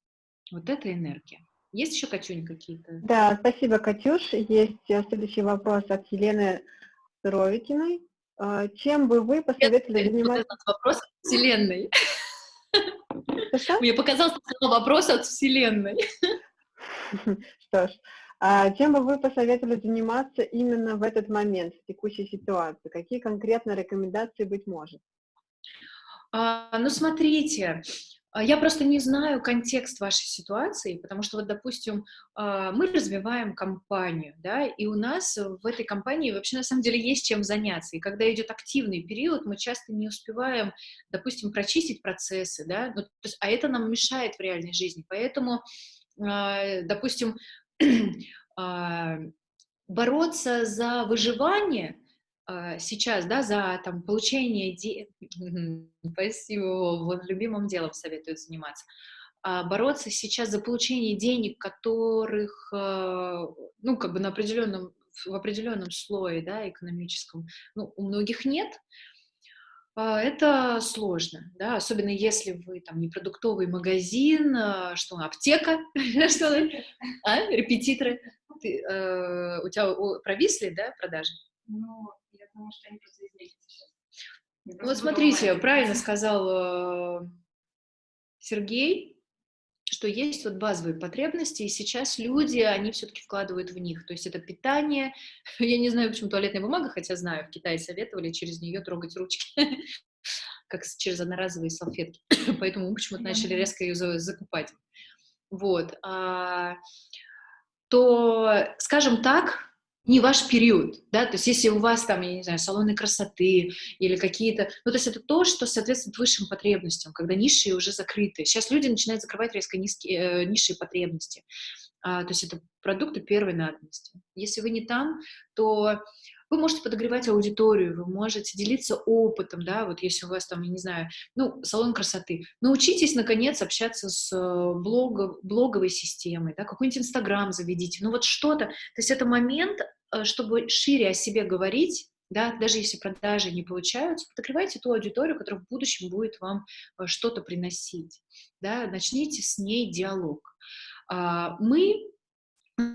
Вот это энергия. Есть еще, Катюнь, какие-то? Да, спасибо, Катюш. Есть э, следующий вопрос от Елены Суровикиной. А, чем бы вы посоветовали заниматься... вопрос от Вселенной. Мне показался вопрос от Вселенной. Что ж, а чем бы вы посоветовали заниматься именно в этот момент, в текущей ситуации? Какие конкретно рекомендации быть может? А, ну, смотрите, я просто не знаю контекст вашей ситуации, потому что вот, допустим, а, мы развиваем компанию, да, и у нас в этой компании вообще на самом деле есть чем заняться. И когда идет активный период, мы часто не успеваем, допустим, прочистить процессы, да, ну, то есть, а это нам мешает в реальной жизни. Поэтому, а, допустим, бороться за выживание — а, сейчас, да, за там, получение денег, спасибо, вот любимым делом советуют заниматься, а бороться сейчас за получение денег, которых, а, ну, как бы на определенном, в определенном слое, да, экономическом, ну, у многих нет, а, это сложно, да, особенно если вы там не продуктовый магазин, что аптека, что а, репетиторы, у тебя провисли, да, продажи? Ну, потому что они просто изменятся сейчас. Ну, вот смотрите, правильно сказал э, Сергей, что есть вот базовые потребности, и сейчас люди, они все-таки вкладывают в них. То есть это питание, я не знаю, почему туалетная бумага, хотя знаю, в Китае советовали через нее трогать ручки, как через одноразовые салфетки. Поэтому мы почему-то начали резко ее закупать. Вот. А, то, скажем так, не ваш период, да, то есть если у вас там, я не знаю, салоны красоты или какие-то, ну, то есть это то, что соответствует высшим потребностям, когда ниши уже закрыты. Сейчас люди начинают закрывать резко низкие, э, низшие потребности, а, то есть это продукты первой надобности. Если вы не там, то вы можете подогревать аудиторию, вы можете делиться опытом, да, вот если у вас там, я не знаю, ну, салон красоты. Научитесь, наконец, общаться с э, блог, блоговой системой, да, какой-нибудь Инстаграм заведите, ну вот что-то. То есть это момент, э, чтобы шире о себе говорить, да, даже если продажи не получаются, подогревайте ту аудиторию, которая в будущем будет вам э, что-то приносить, да, начните с ней диалог. А, мы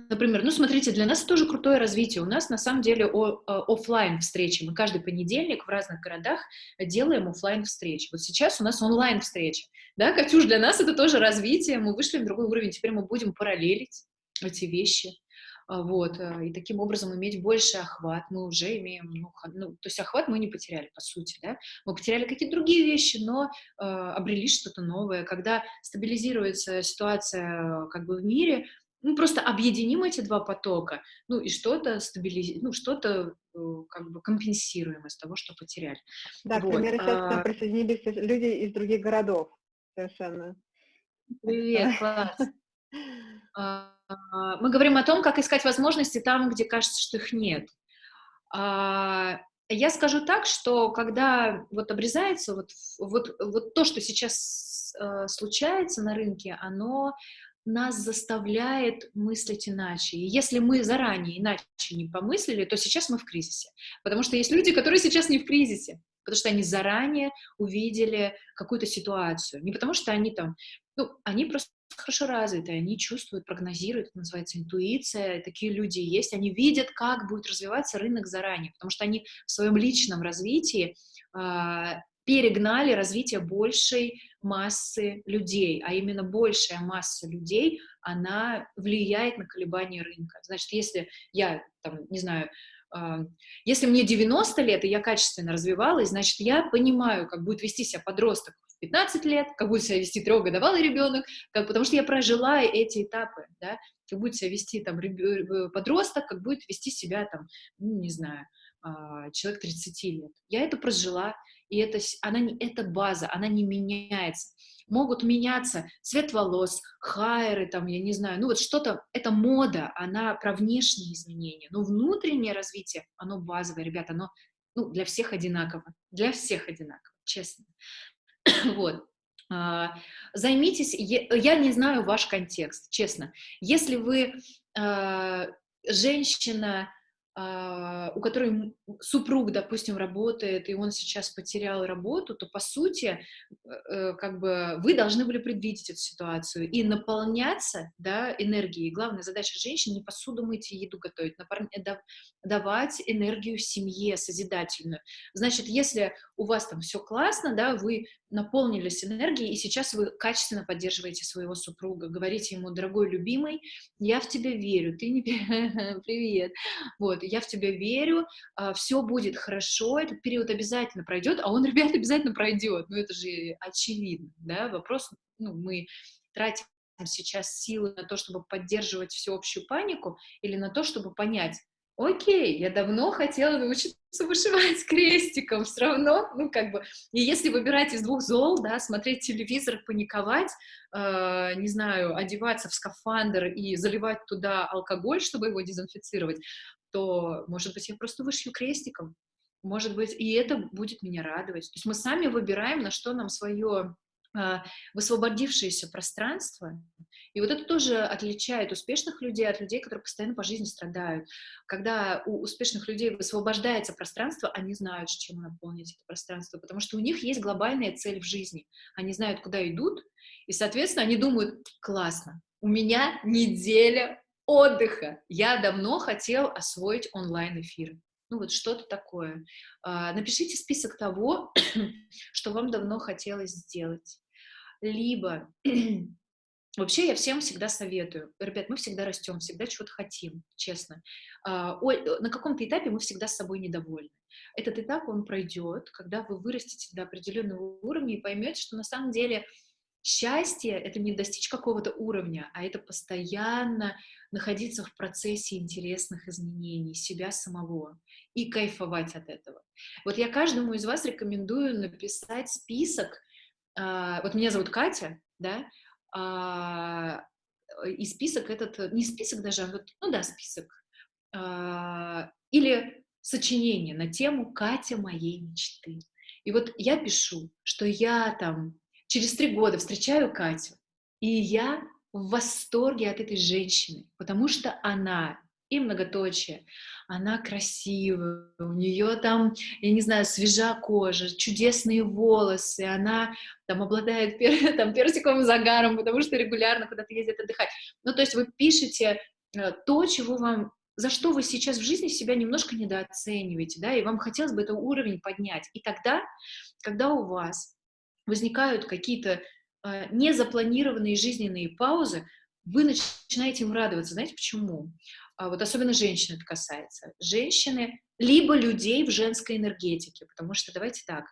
Например, ну смотрите, для нас тоже крутое развитие. У нас на самом деле о, э, офлайн встречи. Мы каждый понедельник в разных городах делаем офлайн встречи. Вот сейчас у нас онлайн встречи. Да, Катюш, для нас это тоже развитие. Мы вышли на другой уровень. Теперь мы будем параллелить эти вещи. А, вот, э, и таким образом иметь больше охват. Мы уже имеем, ну, ну, то есть охват мы не потеряли, по сути, да. Мы потеряли какие-то другие вещи, но э, обрели что-то новое. Когда стабилизируется ситуация как бы в мире, ну, просто объединим эти два потока, ну, и что-то стабилизируем, ну, что-то э, как бы компенсируем из того, что потеряли. Да, вот. к примеру, сейчас а... присоединились люди из других городов совершенно. Привет, класс. А, мы говорим о том, как искать возможности там, где кажется, что их нет. А, я скажу так, что когда вот обрезается вот, вот, вот то, что сейчас э, случается на рынке, оно нас заставляет мыслить иначе. И если мы заранее иначе не помыслили, то сейчас мы в кризисе. Потому что есть люди, которые сейчас не в кризисе, потому что они заранее увидели какую-то ситуацию. Не потому что они там, ну, они просто хорошо развиты, они чувствуют, прогнозируют, это называется интуиция, такие люди есть, они видят, как будет развиваться рынок заранее, потому что они в своем личном развитии э, перегнали развитие большей массы людей, а именно большая масса людей, она влияет на колебания рынка. Значит, если я, там, не знаю, э, если мне 90 лет, и я качественно развивалась, значит, я понимаю, как будет вести себя подросток в 15 лет, как будет себя вести трехгодовалый ребенок, как, потому что я прожила эти этапы, да, как будет себя вести там подросток, как будет вести себя там, ну, не знаю, а, человек 30 лет. Я это прожила, и это, она, это база, она не меняется. Могут меняться цвет волос, хайры, там, я не знаю, ну вот что-то, это мода, она про внешние изменения, но внутреннее развитие, оно базовое, ребята, оно ну, для всех одинаково, для всех одинаково. честно. вот. А, займитесь, я не знаю ваш контекст, честно. Если вы а, женщина, у которой супруг, допустим, работает, и он сейчас потерял работу, то, по сути, э, как бы вы должны были предвидеть эту ситуацию и наполняться да, энергией. Главная задача женщин — не посуду мыть и еду готовить, давать энергию семье созидательную. Значит, если у вас там все классно, да, вы наполнились энергией, и сейчас вы качественно поддерживаете своего супруга, говорите ему, дорогой любимый, я в тебя верю, ты не... Привет. Вот, я в тебя верю, а, все будет хорошо, этот период обязательно пройдет, а он, ребят, обязательно пройдет. Ну, это же очевидно, да, вопрос, ну, мы тратим сейчас силы на то, чтобы поддерживать всеобщую панику, или на то, чтобы понять, окей, я давно хотела научиться вышивать крестиком, все равно, ну, как бы, и если выбирать из двух зол, да, смотреть телевизор, паниковать, э, не знаю, одеваться в скафандр и заливать туда алкоголь, чтобы его дезинфицировать, то, может быть, я просто вышью крестиком, может быть, и это будет меня радовать. То есть мы сами выбираем, на что нам свое высвободившееся пространство, и вот это тоже отличает успешных людей от людей, которые постоянно по жизни страдают. Когда у успешных людей высвобождается пространство, они знают, чем наполнить это пространство, потому что у них есть глобальная цель в жизни. Они знают, куда идут, и, соответственно, они думают, классно, у меня неделя отдыха. Я давно хотел освоить онлайн-эфиры. Ну вот что-то такое. А, напишите список того, что вам давно хотелось сделать. Либо Вообще я всем всегда советую. Ребят, мы всегда растем, всегда чего-то хотим, честно. А, на каком-то этапе мы всегда с собой недовольны. Этот этап, он пройдет, когда вы вырастете до определенного уровня и поймете, что на самом деле счастье — это не достичь какого-то уровня, а это постоянно находиться в процессе интересных изменений себя самого и кайфовать от этого. Вот я каждому из вас рекомендую написать список. А, вот меня зовут Катя, да, а, и список этот, не список даже, а вот, ну да, список, а, или сочинение на тему «Катя моей мечты». И вот я пишу, что я там через три года встречаю Катю, и я в восторге от этой женщины, потому что она и многоточие. Она красивая, у нее там, я не знаю, свежа кожа, чудесные волосы, она там обладает пер, там, персиковым загаром, потому что регулярно куда-то ездит отдыхать. Ну, то есть вы пишете э, то, чего вам за что вы сейчас в жизни себя немножко недооцениваете, да, и вам хотелось бы этот уровень поднять. И тогда, когда у вас возникают какие-то э, незапланированные жизненные паузы, вы начинаете им радоваться. Знаете почему? А вот особенно женщин это касается. Женщины, либо людей в женской энергетике, потому что, давайте так,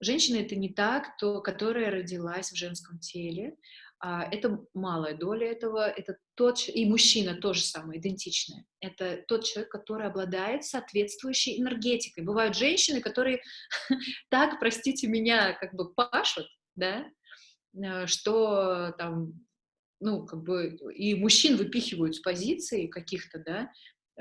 женщина — это не та, кто, которая родилась в женском теле, а это малая доля этого, это тот, и мужчина тоже самое, идентичное. Это тот человек, который обладает соответствующей энергетикой. Бывают женщины, которые так, простите меня, как бы пашут, да, э, что там ну, как бы, и мужчин выпихивают с позиций каких-то, да,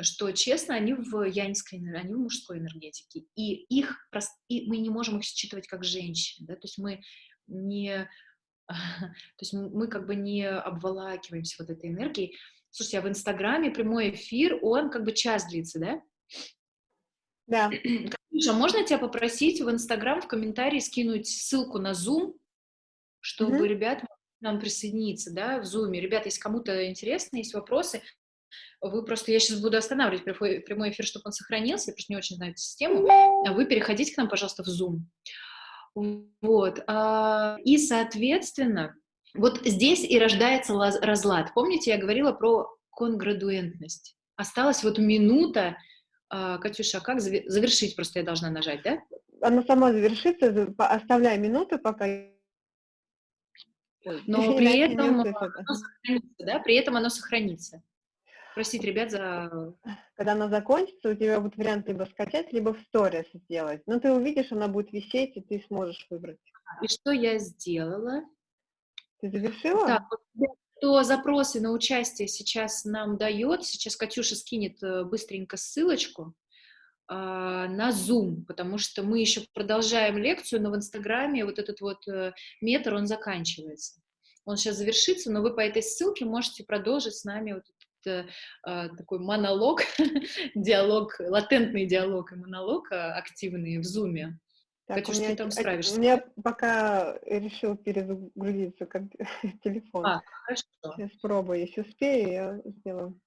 что, честно, они в яньской, они в мужской энергетике, и их, и мы не можем их считывать как женщин, да, то есть мы не, то есть мы как бы не обволакиваемся вот этой энергией. Слушайте, а в Инстаграме прямой эфир, он как бы час длится, да? Да. Катюша, можно тебя попросить в Инстаграм в комментарии скинуть ссылку на Zoom, чтобы mm-hmm. ребят нам присоединиться, да, в Zoom. Ребята, если кому-то интересно, есть вопросы, вы просто, я сейчас буду останавливать прямой эфир, чтобы он сохранился, я просто не очень знаю эту систему, а вы переходите к нам, пожалуйста, в Zoom. Вот, а, и, соответственно, вот здесь и рождается разлад. Помните, я говорила про конградуентность? Осталась вот минута, а, Катюша, как завершить? Просто я должна нажать, да? Она сама завершится, оставляй минуту, пока но при этом, оно сохранится, да? при этом оно сохранится. Простите, ребят, за... Когда она закончится, у тебя будет вариант либо скачать, либо в сторис сделать. Но ты увидишь, она будет висеть, и ты сможешь выбрать. И что я сделала? Ты завершила? Так, кто запросы на участие сейчас нам дает, сейчас Катюша скинет э, быстренько ссылочку. А, на Zoom, потому что мы еще продолжаем лекцию, но в Инстаграме вот этот вот э, метр, он заканчивается. Он сейчас завершится, но вы по этой ссылке можете продолжить с нами вот этот э, такой монолог, диалог, латентный диалог и монолог а, активный в Zoom. Так, Катюш, меня, ты там справишься. У меня пока решил перезагрузиться телефон. А, хорошо. Сейчас пробую, если успею, я сделаю.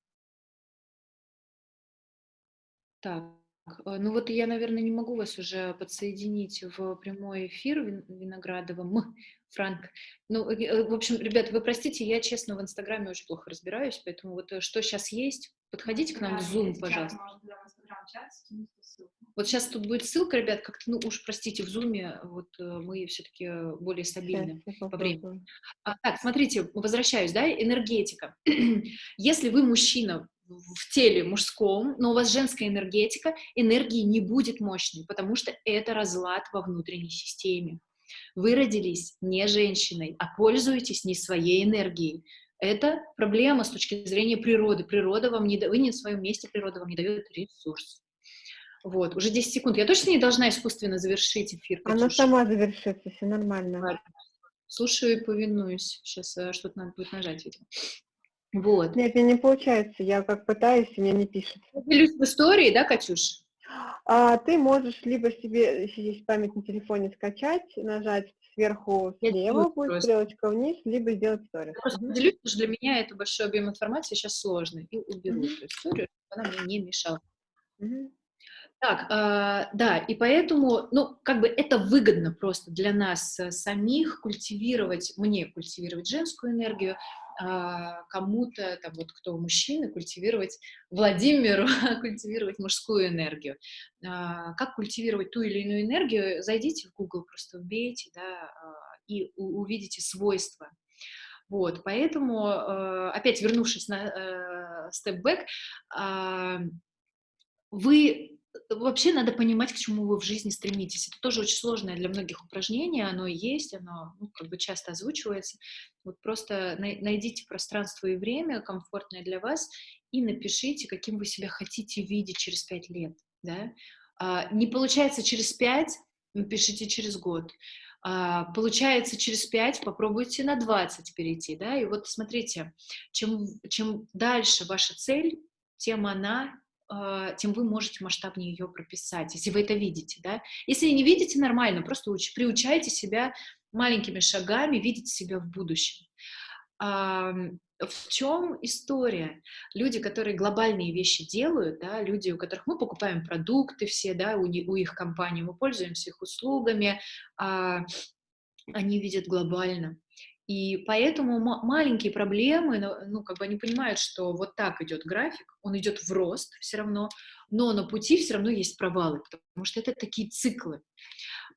Так, ну вот я, наверное, не могу вас уже подсоединить в прямой эфир Виноградовым, Франк. Ну, э, э, в общем, ребят, вы простите, я, честно, в Инстаграме очень плохо разбираюсь, поэтому вот что сейчас есть, подходите к нам в Zoom, пожалуйста. Вот сейчас тут будет ссылка, ребят, как-то, ну уж простите, в Зуме вот мы все-таки более стабильны по времени. А, так, смотрите, возвращаюсь, да, энергетика. Если вы мужчина, в теле мужском, но у вас женская энергетика, энергии не будет мощной, потому что это разлад во внутренней системе. Вы родились не женщиной, а пользуетесь не своей энергией. Это проблема с точки зрения природы. Природа вам не дает, вы не в своем месте, природа вам не дает ресурс. Вот, уже 10 секунд. Я точно не должна искусственно завершить эфир? Она сама завершится, все нормально. Ладно. Слушаю и повинуюсь. Сейчас э, что-то надо будет нажать, видимо. Вот. Нет, мне не получается. Я как пытаюсь, и мне не пишет. Делюсь в истории, да, Катюш? А, ты можешь либо себе, если есть память на телефоне, скачать, нажать сверху слева, будет просто. стрелочка вниз, либо сделать историю. Я просто поделюсь, потому что для меня это большой объем информации сейчас сложный. И уберу mm-hmm. эту историю, чтобы она мне не мешала. Mm-hmm. Так, э, да, и поэтому, ну, как бы это выгодно просто для нас э, самих культивировать, мне культивировать женскую энергию, а, кому-то, там вот кто мужчины, культивировать Владимиру, культивировать мужскую энергию. А, как культивировать ту или иную энергию, зайдите в Google, просто вбейте, да, а, и увидите свойства. Вот, поэтому, опять вернувшись на степ-бэк, вы вообще надо понимать, к чему вы в жизни стремитесь. Это тоже очень сложное для многих упражнение, оно есть, оно ну, как бы часто озвучивается. Вот просто найдите пространство и время, комфортное для вас, и напишите, каким вы себя хотите видеть через пять лет. Да? А, не получается через пять, напишите через год. А, получается через пять, попробуйте на 20 перейти. Да? И вот смотрите, чем, чем дальше ваша цель, тем она тем вы можете масштабнее ее прописать, если вы это видите, да. Если не видите, нормально, просто уч, приучайте себя маленькими шагами видеть себя в будущем. А, в чем история? Люди, которые глобальные вещи делают, да, люди, у которых мы покупаем продукты все, да, у, у их компании, мы пользуемся их услугами, а, они видят глобально. И поэтому маленькие проблемы, ну, как бы они понимают, что вот так идет график, он идет в рост все равно, но на пути все равно есть провалы, потому что это такие циклы.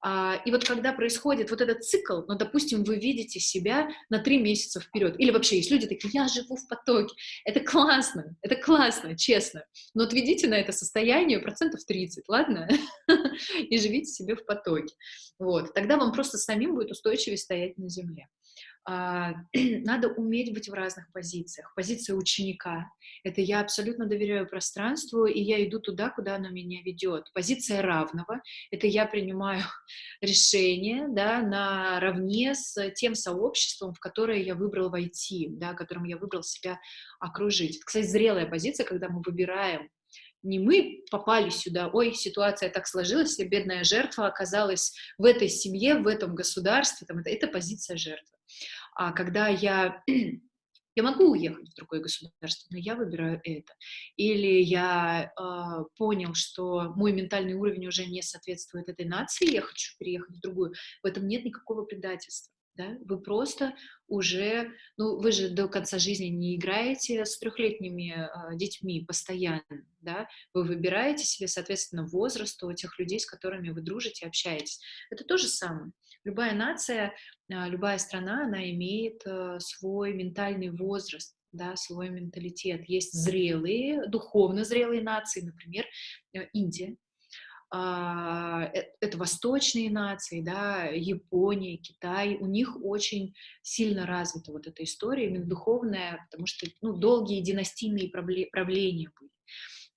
А, и вот когда происходит вот этот цикл, ну, допустим, вы видите себя на три месяца вперед, или вообще есть люди такие, я живу в потоке, это классно, это классно, честно, но отведите на это состояние процентов 30, ладно? И живите себе в потоке. Вот, тогда вам просто самим будет устойчивее стоять на земле. А, надо уметь быть в разных позициях. Позиция ученика — это я абсолютно доверяю пространству, и я иду туда, куда оно меня ведет. Позиция равного — это я принимаю решение да, наравне с тем сообществом, в которое я выбрал войти, да, которым я выбрал себя окружить. Это, кстати, зрелая позиция, когда мы выбираем не мы попали сюда, ой, ситуация так сложилась, и бедная жертва оказалась в этой семье, в этом государстве, там, это, это позиция жертвы. А когда я я могу уехать в другое государство, но я выбираю это. Или я э, понял, что мой ментальный уровень уже не соответствует этой нации, я хочу переехать в другую. В этом нет никакого предательства. Да? Вы просто уже, ну, вы же до конца жизни не играете с трехлетними э, детьми постоянно, да? Вы выбираете себе, соответственно, возраст у тех людей, с которыми вы дружите, общаетесь. Это то же самое. Любая нация, а, любая страна, она имеет э, свой ментальный возраст, да, свой менталитет. Есть зрелые, духовно зрелые нации, например, э, Индия. А, э, это восточные нации, да, Япония, Китай, у них очень сильно развита вот эта история, именно духовная, потому что ну, долгие династийные правления были.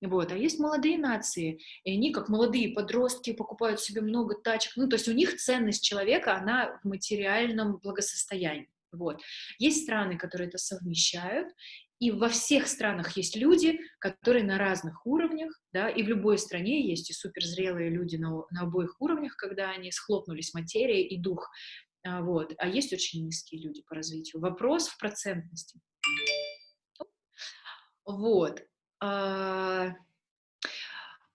Вот. А есть молодые нации, и они, как молодые подростки, покупают себе много тачек. Ну, то есть у них ценность человека, она в материальном благосостоянии. Вот. Есть страны, которые это совмещают, и во всех странах есть люди, которые на разных уровнях, да, и в любой стране есть и суперзрелые люди на, на обоих уровнях, когда они схлопнулись материя и дух, а, вот, а есть очень низкие люди по развитию. Вопрос в процентности. Вот. А,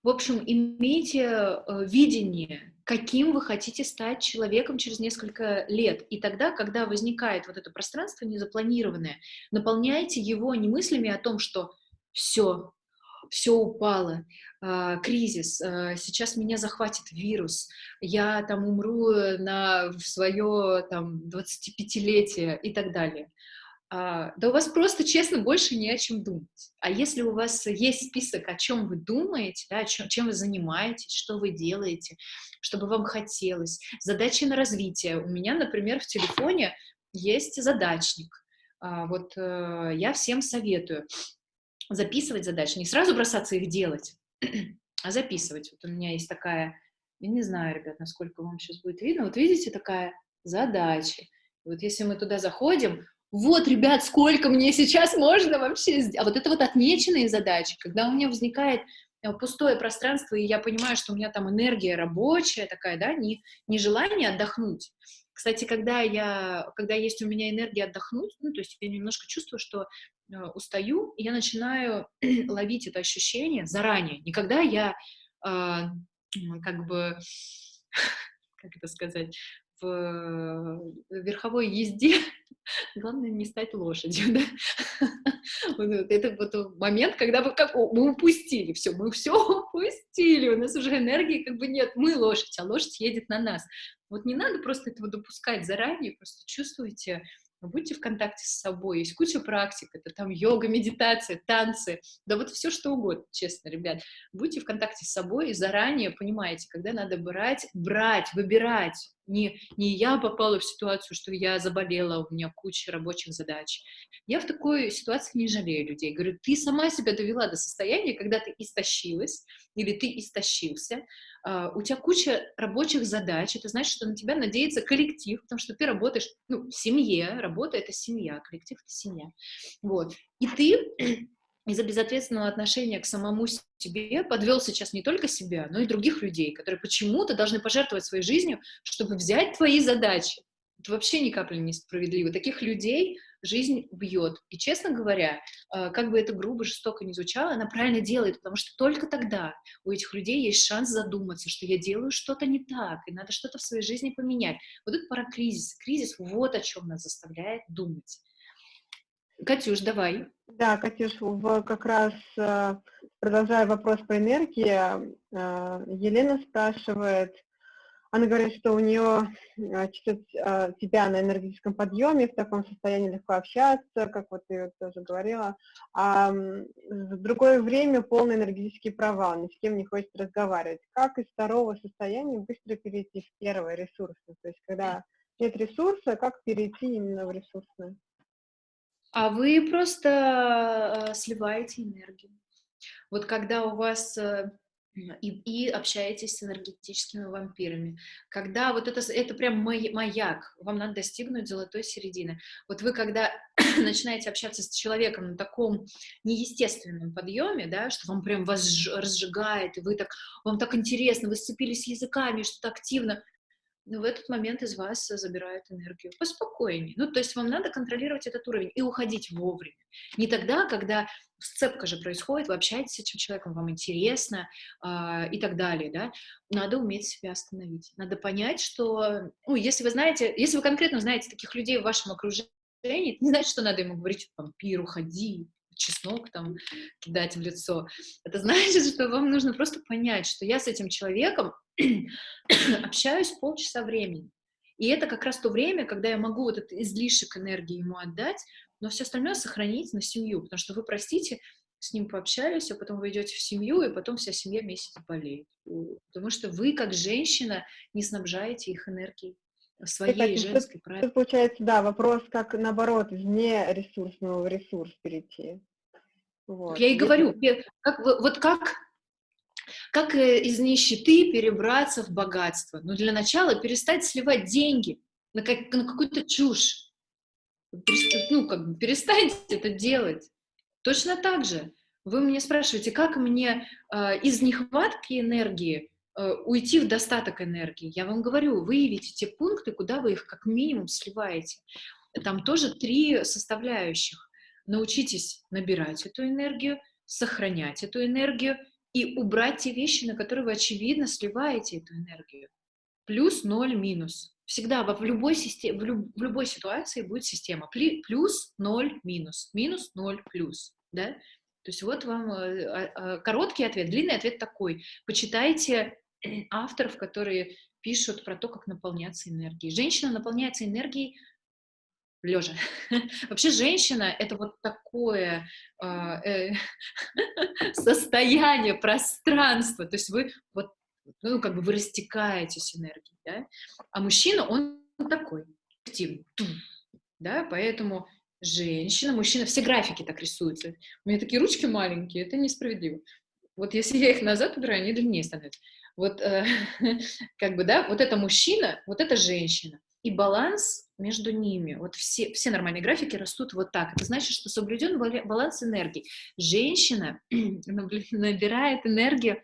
в общем, имейте э, видение, каким вы хотите стать человеком через несколько лет. И тогда, когда возникает вот это пространство незапланированное, наполняйте его не мыслями о том, что все, все упало, э, кризис, э, сейчас меня захватит вирус, я там умру на свое там 25-летие и так далее. А, да у вас просто, честно, больше не о чем думать. А если у вас есть список, о чем вы думаете, да, о чем, чем вы занимаетесь, что вы делаете, чтобы вам хотелось, задачи на развитие. У меня, например, в телефоне есть задачник. А, вот э, я всем советую записывать задачи, не сразу бросаться их делать, а записывать. Вот у меня есть такая, я не знаю, ребят, насколько вам сейчас будет видно, вот видите, такая задача. Вот если мы туда заходим, вот, ребят, сколько мне сейчас можно вообще сделать. А вот это вот отмеченные задачи, когда у меня возникает э, пустое пространство, и я понимаю, что у меня там энергия рабочая такая, да, не, не желание отдохнуть. Кстати, когда, я, когда есть у меня энергия отдохнуть, ну, то есть я немножко чувствую, что э, устаю, и я начинаю ловить это ощущение заранее. Не когда я э, как бы, как это сказать, в верховой езде Главное не стать лошадью, да? Это вот момент, когда вы как, мы упустили все, мы все упустили, у нас уже энергии как бы нет, мы лошадь, а лошадь едет на нас. Вот не надо просто этого допускать заранее, просто чувствуйте будьте в контакте с собой, есть куча практик, это там йога, медитация, танцы, да вот все что угодно, честно, ребят, будьте в контакте с собой и заранее понимаете, когда надо брать, брать, выбирать, не, не я попала в ситуацию, что я заболела, у меня куча рабочих задач. Я в такой ситуации не жалею людей. Говорю, ты сама себя довела до состояния, когда ты истощилась или ты истощился, Uh, у тебя куча рабочих задач, это значит, что на тебя надеется коллектив, потому что ты работаешь, ну, в семье, работа — это семья, коллектив — это семья, вот, и ты из-за безответственного отношения к самому себе подвел сейчас не только себя, но и других людей, которые почему-то должны пожертвовать своей жизнью, чтобы взять твои задачи. Это вообще ни капли не справедливо. Таких людей жизнь бьет. И, честно говоря, э, как бы это грубо, жестоко не звучало, она правильно делает, потому что только тогда у этих людей есть шанс задуматься, что я делаю что-то не так, и надо что-то в своей жизни поменять. Вот это пора кризис. Кризис вот о чем нас заставляет думать. Катюш, давай. Да, Катюш, в, как раз э, продолжая вопрос по энергии, э, Елена спрашивает, она говорит, что у нее чувствует тебя на энергетическом подъеме, в таком состоянии легко общаться, как вот ты тоже говорила, а в другое время полный энергетический провал, ни с кем не хочет разговаривать. Как из второго состояния быстро перейти в первое ресурсное? То есть когда нет ресурса, как перейти именно в ресурсное? А вы просто э, сливаете энергию. Вот когда у вас э, и, и общаетесь с энергетическими вампирами. Когда вот это, это прям маяк, вам надо достигнуть золотой середины. Вот вы когда начинаете общаться с человеком на таком неестественном подъеме, да, что вам прям вас разжигает, и вы так, вам так интересно, вы сцепились языками, что-то активно, но в этот момент из вас забирают энергию. Поспокойнее. Ну, то есть вам надо контролировать этот уровень и уходить вовремя. Не тогда, когда сцепка же происходит, вы общаетесь с этим человеком, вам интересно э, и так далее, да. Надо уметь себя остановить. Надо понять, что, ну, если вы знаете, если вы конкретно знаете таких людей в вашем окружении, это не значит, что надо ему говорить, вампир, уходи, чеснок там кидать в лицо. Это значит, что вам нужно просто понять, что я с этим человеком общаюсь полчаса времени. И это как раз то время, когда я могу вот этот излишек энергии ему отдать, но все остальное сохранить на семью, потому что вы, простите, с ним пообщались, а потом вы идете в семью, и потом вся семья месяц болеет. Потому что вы, как женщина, не снабжаете их энергией своей Кстати, женской, тут, правильно? Тут получается, да, вопрос, как наоборот, вне ресурсного в ресурс перейти. Вот. Я и говорю, как, вот как, как э, из нищеты перебраться в богатство? Ну, для начала перестать сливать деньги на, как, на какую-то чушь. Ну, как бы перестаньте это делать. Точно так же. Вы меня спрашиваете, как мне э, из нехватки энергии уйти в достаток энергии? Я вам говорю, выявите те пункты, куда вы их как минимум сливаете. Там тоже три составляющих. Научитесь набирать эту энергию, сохранять эту энергию и убрать те вещи, на которые вы, очевидно, сливаете эту энергию. Плюс, ноль, минус. Всегда в любой, системе, в, люб, в любой ситуации будет система. Плюс, ноль, минус. Минус, ноль, плюс. Да? То есть вот вам э, а, а, короткий ответ. Длинный ответ такой. Почитайте авторов, которые пишут про то, как наполняться энергией. Женщина наполняется энергией лежа. Вообще женщина — это вот такое а, э, состояние, пространство. То есть вы вот, ну, как бы вы растекаетесь энергией, да? А мужчина, он такой, активный, да? Поэтому женщина, мужчина, все графики так рисуются. У меня такие ручки маленькие, это несправедливо. Вот если я их назад убираю, они длиннее становятся. Вот, э, как бы, да, вот это мужчина, вот это женщина. И баланс между ними. Вот все, все нормальные графики растут вот так. Это значит, что соблюден баланс энергии. Женщина набирает энергию,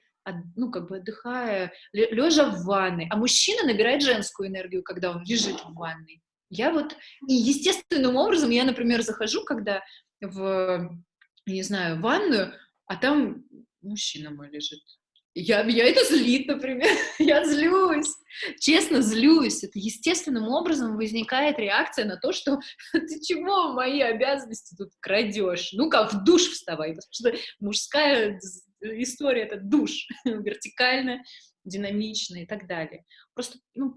ну, как бы отдыхая, лежа в ванной, а мужчина набирает женскую энергию, когда он лежит в ванной. Я вот, и естественным образом, я, например, захожу, когда в, не знаю, ванную, а там мужчина мой лежит я, меня это злит, например. я злюсь. Честно, злюсь. Это естественным образом возникает реакция на то, что ты чего мои обязанности тут крадешь? Ну-ка, в душ вставай. Потому что мужская история — это душ. Вертикально, динамично и так далее. Просто, ну,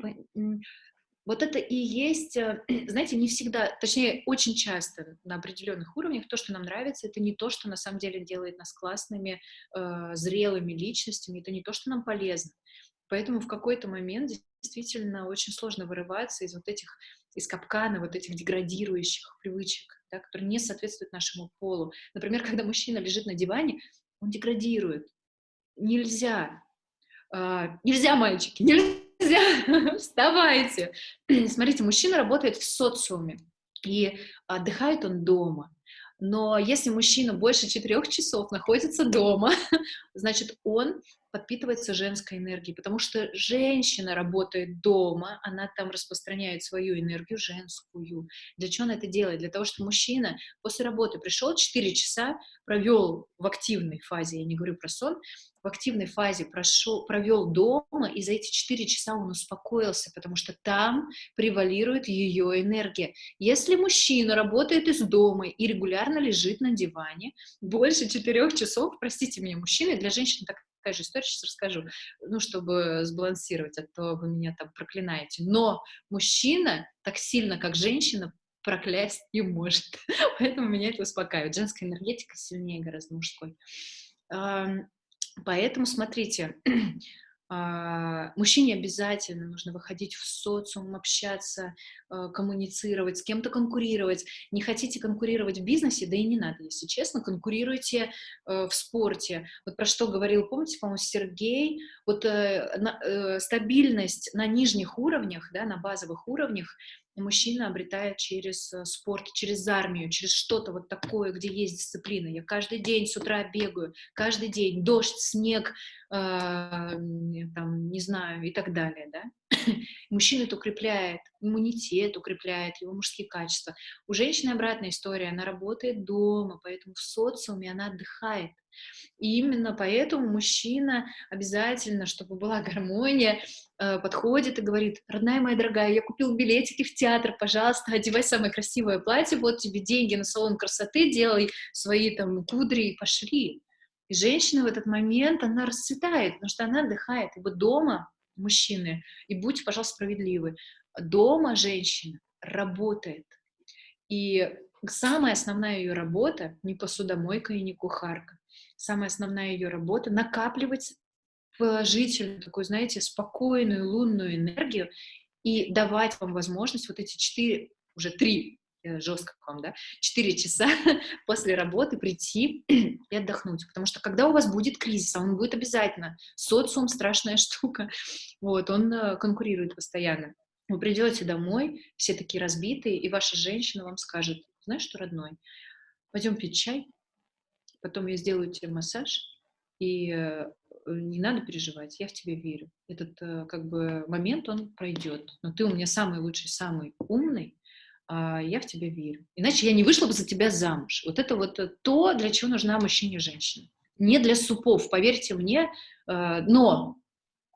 вот это и есть, э, знаете, не всегда, точнее, очень часто на определенных уровнях то, что нам нравится, это не то, что на самом деле делает нас классными, э, зрелыми личностями, это не то, что нам полезно. Поэтому в какой-то момент действительно очень сложно вырываться из вот этих, из капкана вот этих деградирующих привычек, да, которые не соответствуют нашему полу. Например, когда мужчина лежит на диване, он деградирует. Нельзя. Э, нельзя, мальчики, нельзя нельзя, вставайте. Смотрите, мужчина работает в социуме, и отдыхает он дома. Но если мужчина больше четырех часов находится дома, значит, он подпитывается женской энергией, потому что женщина работает дома, она там распространяет свою энергию женскую. Для чего она это делает? Для того, чтобы мужчина после работы пришел 4 часа, провел в активной фазе, я не говорю про сон, в активной фазе прошел, провел дома, и за эти 4 часа он успокоился, потому что там превалирует ее энергия. Если мужчина работает из дома и регулярно лежит на диване, больше 4 часов, простите меня, мужчины, для женщин так же история, сейчас расскажу, ну, чтобы сбалансировать, а то вы меня там проклинаете. Но мужчина так сильно, как женщина, проклясть не может. Поэтому меня это успокаивает. Женская энергетика сильнее гораздо мужской. Поэтому, смотрите, мужчине обязательно нужно выходить в социум, общаться, а, коммуницировать, с кем-то конкурировать. Не хотите конкурировать в бизнесе, да и не надо, если честно, конкурируйте э, в спорте. Вот про что говорил, помните, по-моему, Сергей, вот э, э, стабильность на нижних уровнях, да, на базовых уровнях, мужчина обретает через э, спорт, через армию, через что-то вот такое, где есть дисциплина. Я каждый день с утра бегаю, каждый день дождь, снег, э, там, не знаю, и так далее, да. Мужчина это укрепляет, иммунитет укрепляет, его мужские качества. У женщины обратная история, она работает дома, поэтому в социуме она отдыхает. И именно поэтому мужчина обязательно, чтобы была гармония, э, подходит и говорит, родная моя дорогая, я купил билетики в театр, пожалуйста, одевай самое красивое платье, вот тебе деньги на салон красоты, делай свои там кудри и пошли. И женщина в этот момент, она расцветает, потому что она отдыхает. И вот дома мужчины, и будьте, пожалуйста, справедливы, дома женщина работает. И самая основная ее работа не посудомойка и не кухарка самая основная ее работа, накапливать положительную, такую, знаете, спокойную лунную энергию и давать вам возможность вот эти четыре, уже три жестко к вам, да, 4 часа после работы прийти и отдохнуть, потому что когда у вас будет кризис, а он будет обязательно, социум страшная штука, вот, он э, конкурирует постоянно. Вы придете домой, все такие разбитые, и ваша женщина вам скажет, знаешь что, родной, пойдем пить чай, потом я сделаю тебе массаж, и э, не надо переживать, я в тебя верю. Этот э, как бы момент, он пройдет, но ты у меня самый лучший, самый умный, а я в тебя верю. Иначе я не вышла бы за тебя замуж. Вот это вот э, то, для чего нужна мужчине женщина. Не для супов, поверьте мне, но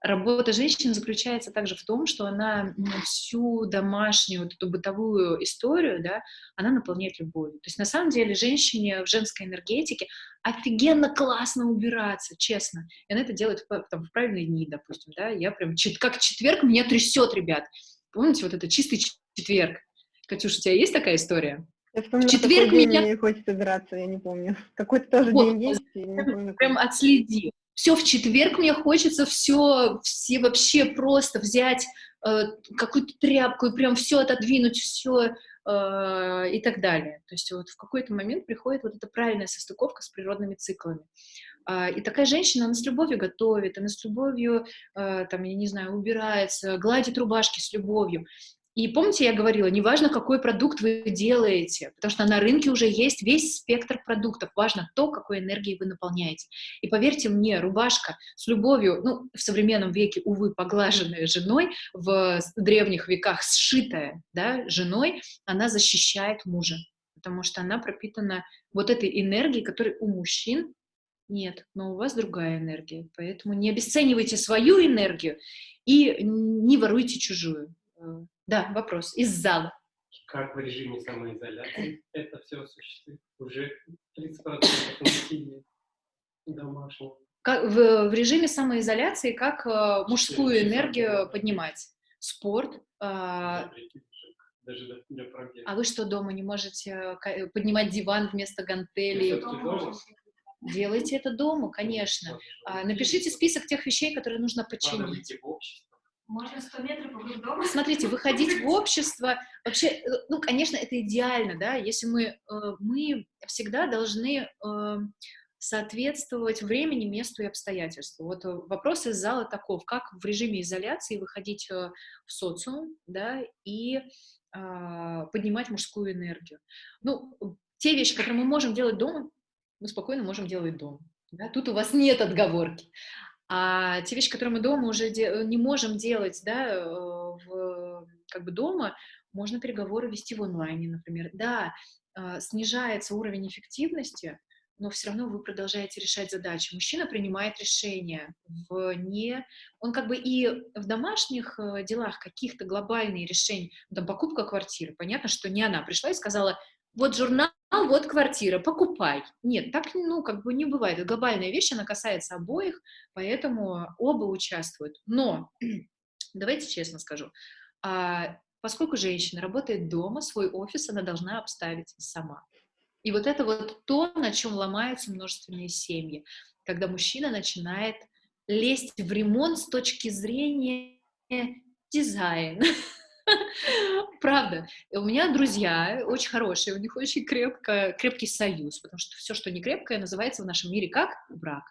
Работа женщины заключается также в том, что она всю домашнюю вот эту бытовую историю, да, она наполняет любовью. То есть на самом деле женщине в женской энергетике офигенно классно убираться, честно. И она это делает в, там, в правильные дни, допустим, да. Я прям, как четверг меня трясет, ребят. Помните, вот это чистый четверг? Катюша, у тебя есть такая история? Я вспомнила, в четверг меня... не хочется драться, я не помню. Какой-то тоже вот, день есть, я не помню. Прям отследи все в четверг мне хочется все, все вообще просто взять э, какую-то тряпку и прям все отодвинуть, все э, и так далее. То есть вот в какой-то момент приходит вот эта правильная состыковка с природными циклами. Э, и такая женщина, она с любовью готовит, она с любовью, э, там, я не знаю, убирается, гладит рубашки с любовью. И помните, я говорила, неважно, какой продукт вы делаете, потому что на рынке уже есть весь спектр продуктов, важно то, какой энергией вы наполняете. И поверьте мне, рубашка с любовью, ну, в современном веке, увы, поглаженная женой, в древних веках сшитая, да, женой, она защищает мужа, потому что она пропитана вот этой энергией, которой у мужчин нет, но у вас другая энергия, поэтому не обесценивайте свою энергию и не воруйте чужую. Э, да, вопрос из зала. Как в режиме самоизоляции это все осуществить? Уже 30% насилия домашнего. Как, в, в режиме самоизоляции как э, мужскую энергию поднимать? Спорт. Э, даже для А вы что, дома не можете э, поднимать диван вместо гантелей? Делайте это дома, конечно. А, напишите список тех вещей, которые нужно починить. Можно 100 метров вокруг дома? Смотрите, выходить в общество, вообще, э, ну, конечно, это идеально, да, если мы, э, мы всегда должны э, соответствовать времени, месту и обстоятельству. Вот вопрос из зала таков, как в режиме изоляции выходить в социум, да, и а, поднимать мужскую энергию. Ну, те вещи, которые мы можем делать дома, мы спокойно можем делать дома. Да? Тут у вас нет отговорки. А те вещи, которые мы дома уже не можем делать, да, э, в, как бы дома, можно переговоры вести в онлайне, например. Да, а, снижается уровень эффективности, но все равно вы продолжаете решать задачи. Мужчина принимает решения в не... Он как бы и в домашних э, делах каких-то глобальные решения, там, покупка квартиры, понятно, что не она пришла и сказала, вот журнал, вот квартира, покупай. Нет, так, ну, как бы не бывает. Глобальная вещь, она касается обоих, поэтому оба участвуют. Но, давайте честно скажу, а, поскольку женщина работает дома, свой офис она должна обставить сама. И вот это вот то, на чем ломаются множественные семьи, когда мужчина начинает лезть в ремонт с точки зрения дизайна, Правда. У меня друзья очень хорошие, у них очень крепко, крепкий союз, потому что все, что не крепкое, называется в нашем мире как брак.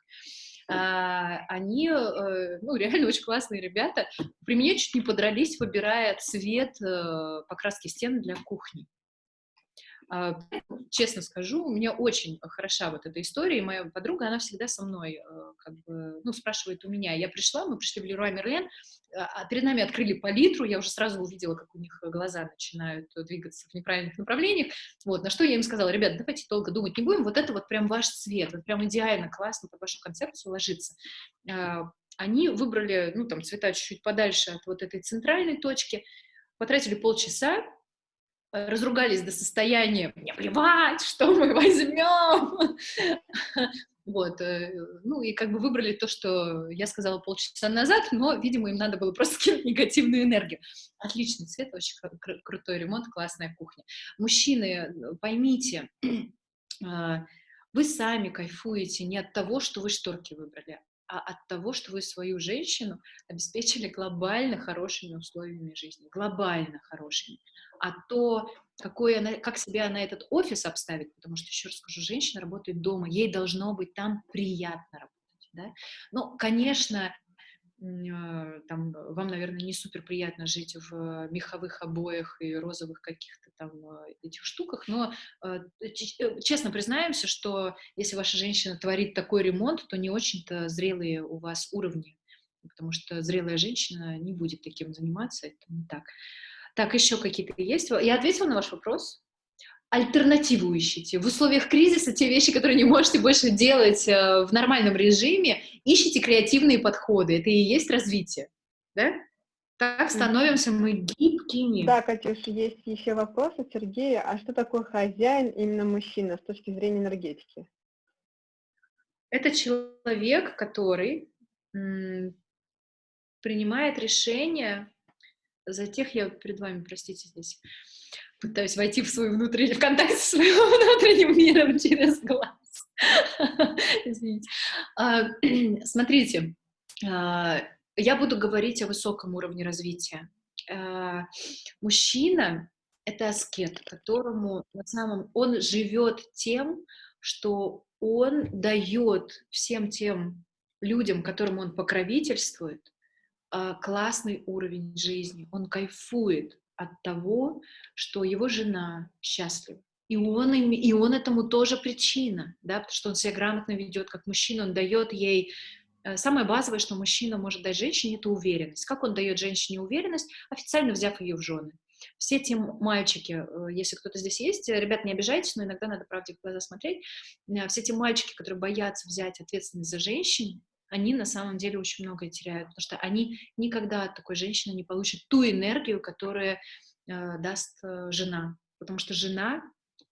А, они, э, ну, реально очень классные ребята. При мне чуть не подрались, выбирая цвет э, покраски стен для кухни. А, честно скажу, у меня очень хороша вот эта история, и моя подруга, она всегда со мной, э, как бы, ну, спрашивает у меня. Я пришла, мы пришли в Леруа Мерлен, а, а перед нами открыли палитру, я уже сразу увидела, как у них глаза начинают двигаться в неправильных направлениях, вот, на что я им сказала, ребят, давайте долго думать не будем, вот это вот прям ваш цвет, вот прям идеально, классно под вашу концепцию ложится. А, они выбрали, ну, там, цвета чуть-чуть подальше от вот этой центральной точки, потратили полчаса, разругались до состояния «мне плевать, что мы возьмем», вот, э, ну и как бы выбрали то, что я сказала полчаса назад, но, видимо, им надо было просто скинуть негативную энергию. Отличный цвет, очень кру крутой ремонт, классная кухня. Мужчины, поймите, а, вы сами кайфуете не от того, что вы шторки выбрали, а от того, что вы свою женщину обеспечили глобально хорошими условиями жизни, глобально хорошими. А то, какой она, как себя она этот офис обставит, потому что, еще раз скажу, женщина работает дома, ей должно быть там приятно работать. Да? Ну, конечно, там, вам, наверное, не супер приятно жить в меховых обоях и розовых каких-то там а, этих штуках, но а, э, честно признаемся, что если ваша женщина творит такой ремонт, то не очень-то зрелые у вас уровни, потому что зрелая женщина не будет таким заниматься, это не так. Так, еще какие-то есть? Я ответила на ваш вопрос? Альтернативу ищите. В условиях кризиса те вещи, которые не можете больше делать э, в нормальном режиме, ищите креативные подходы. Это и есть развитие. Да? Так становимся мы гибкими. Да, Катюш, есть еще вопрос от Сергея. А что такое хозяин, именно мужчина, с точки зрения энергетики? Это человек, который принимает решения за тех, я перед вами, простите, здесь пытаюсь войти в свой внутренний, в контакт с своим внутренним миром через глаз. Извините. А, смотрите, а, я буду говорить о высоком уровне развития. А, мужчина — это аскет, которому на самом... Он живет тем, что он дает всем тем людям, которым он покровительствует, классный уровень жизни. Он кайфует от того, что его жена счастлива. И он, и он этому тоже причина, да, потому что он себя грамотно ведет как мужчина, он дает ей э, Самое базовое, что мужчина может дать женщине, это уверенность. Как он дает женщине уверенность? Официально взяв ее в жены. Все те мальчики, э, если кто-то здесь есть, э, ребят, не обижайтесь, но иногда надо правде в глаза смотреть, все те мальчики, которые боятся взять ответственность за женщин, они на самом деле очень многое теряют, потому что они никогда от такой женщины не получат ту энергию, которую э, даст э, жена. Потому что жена,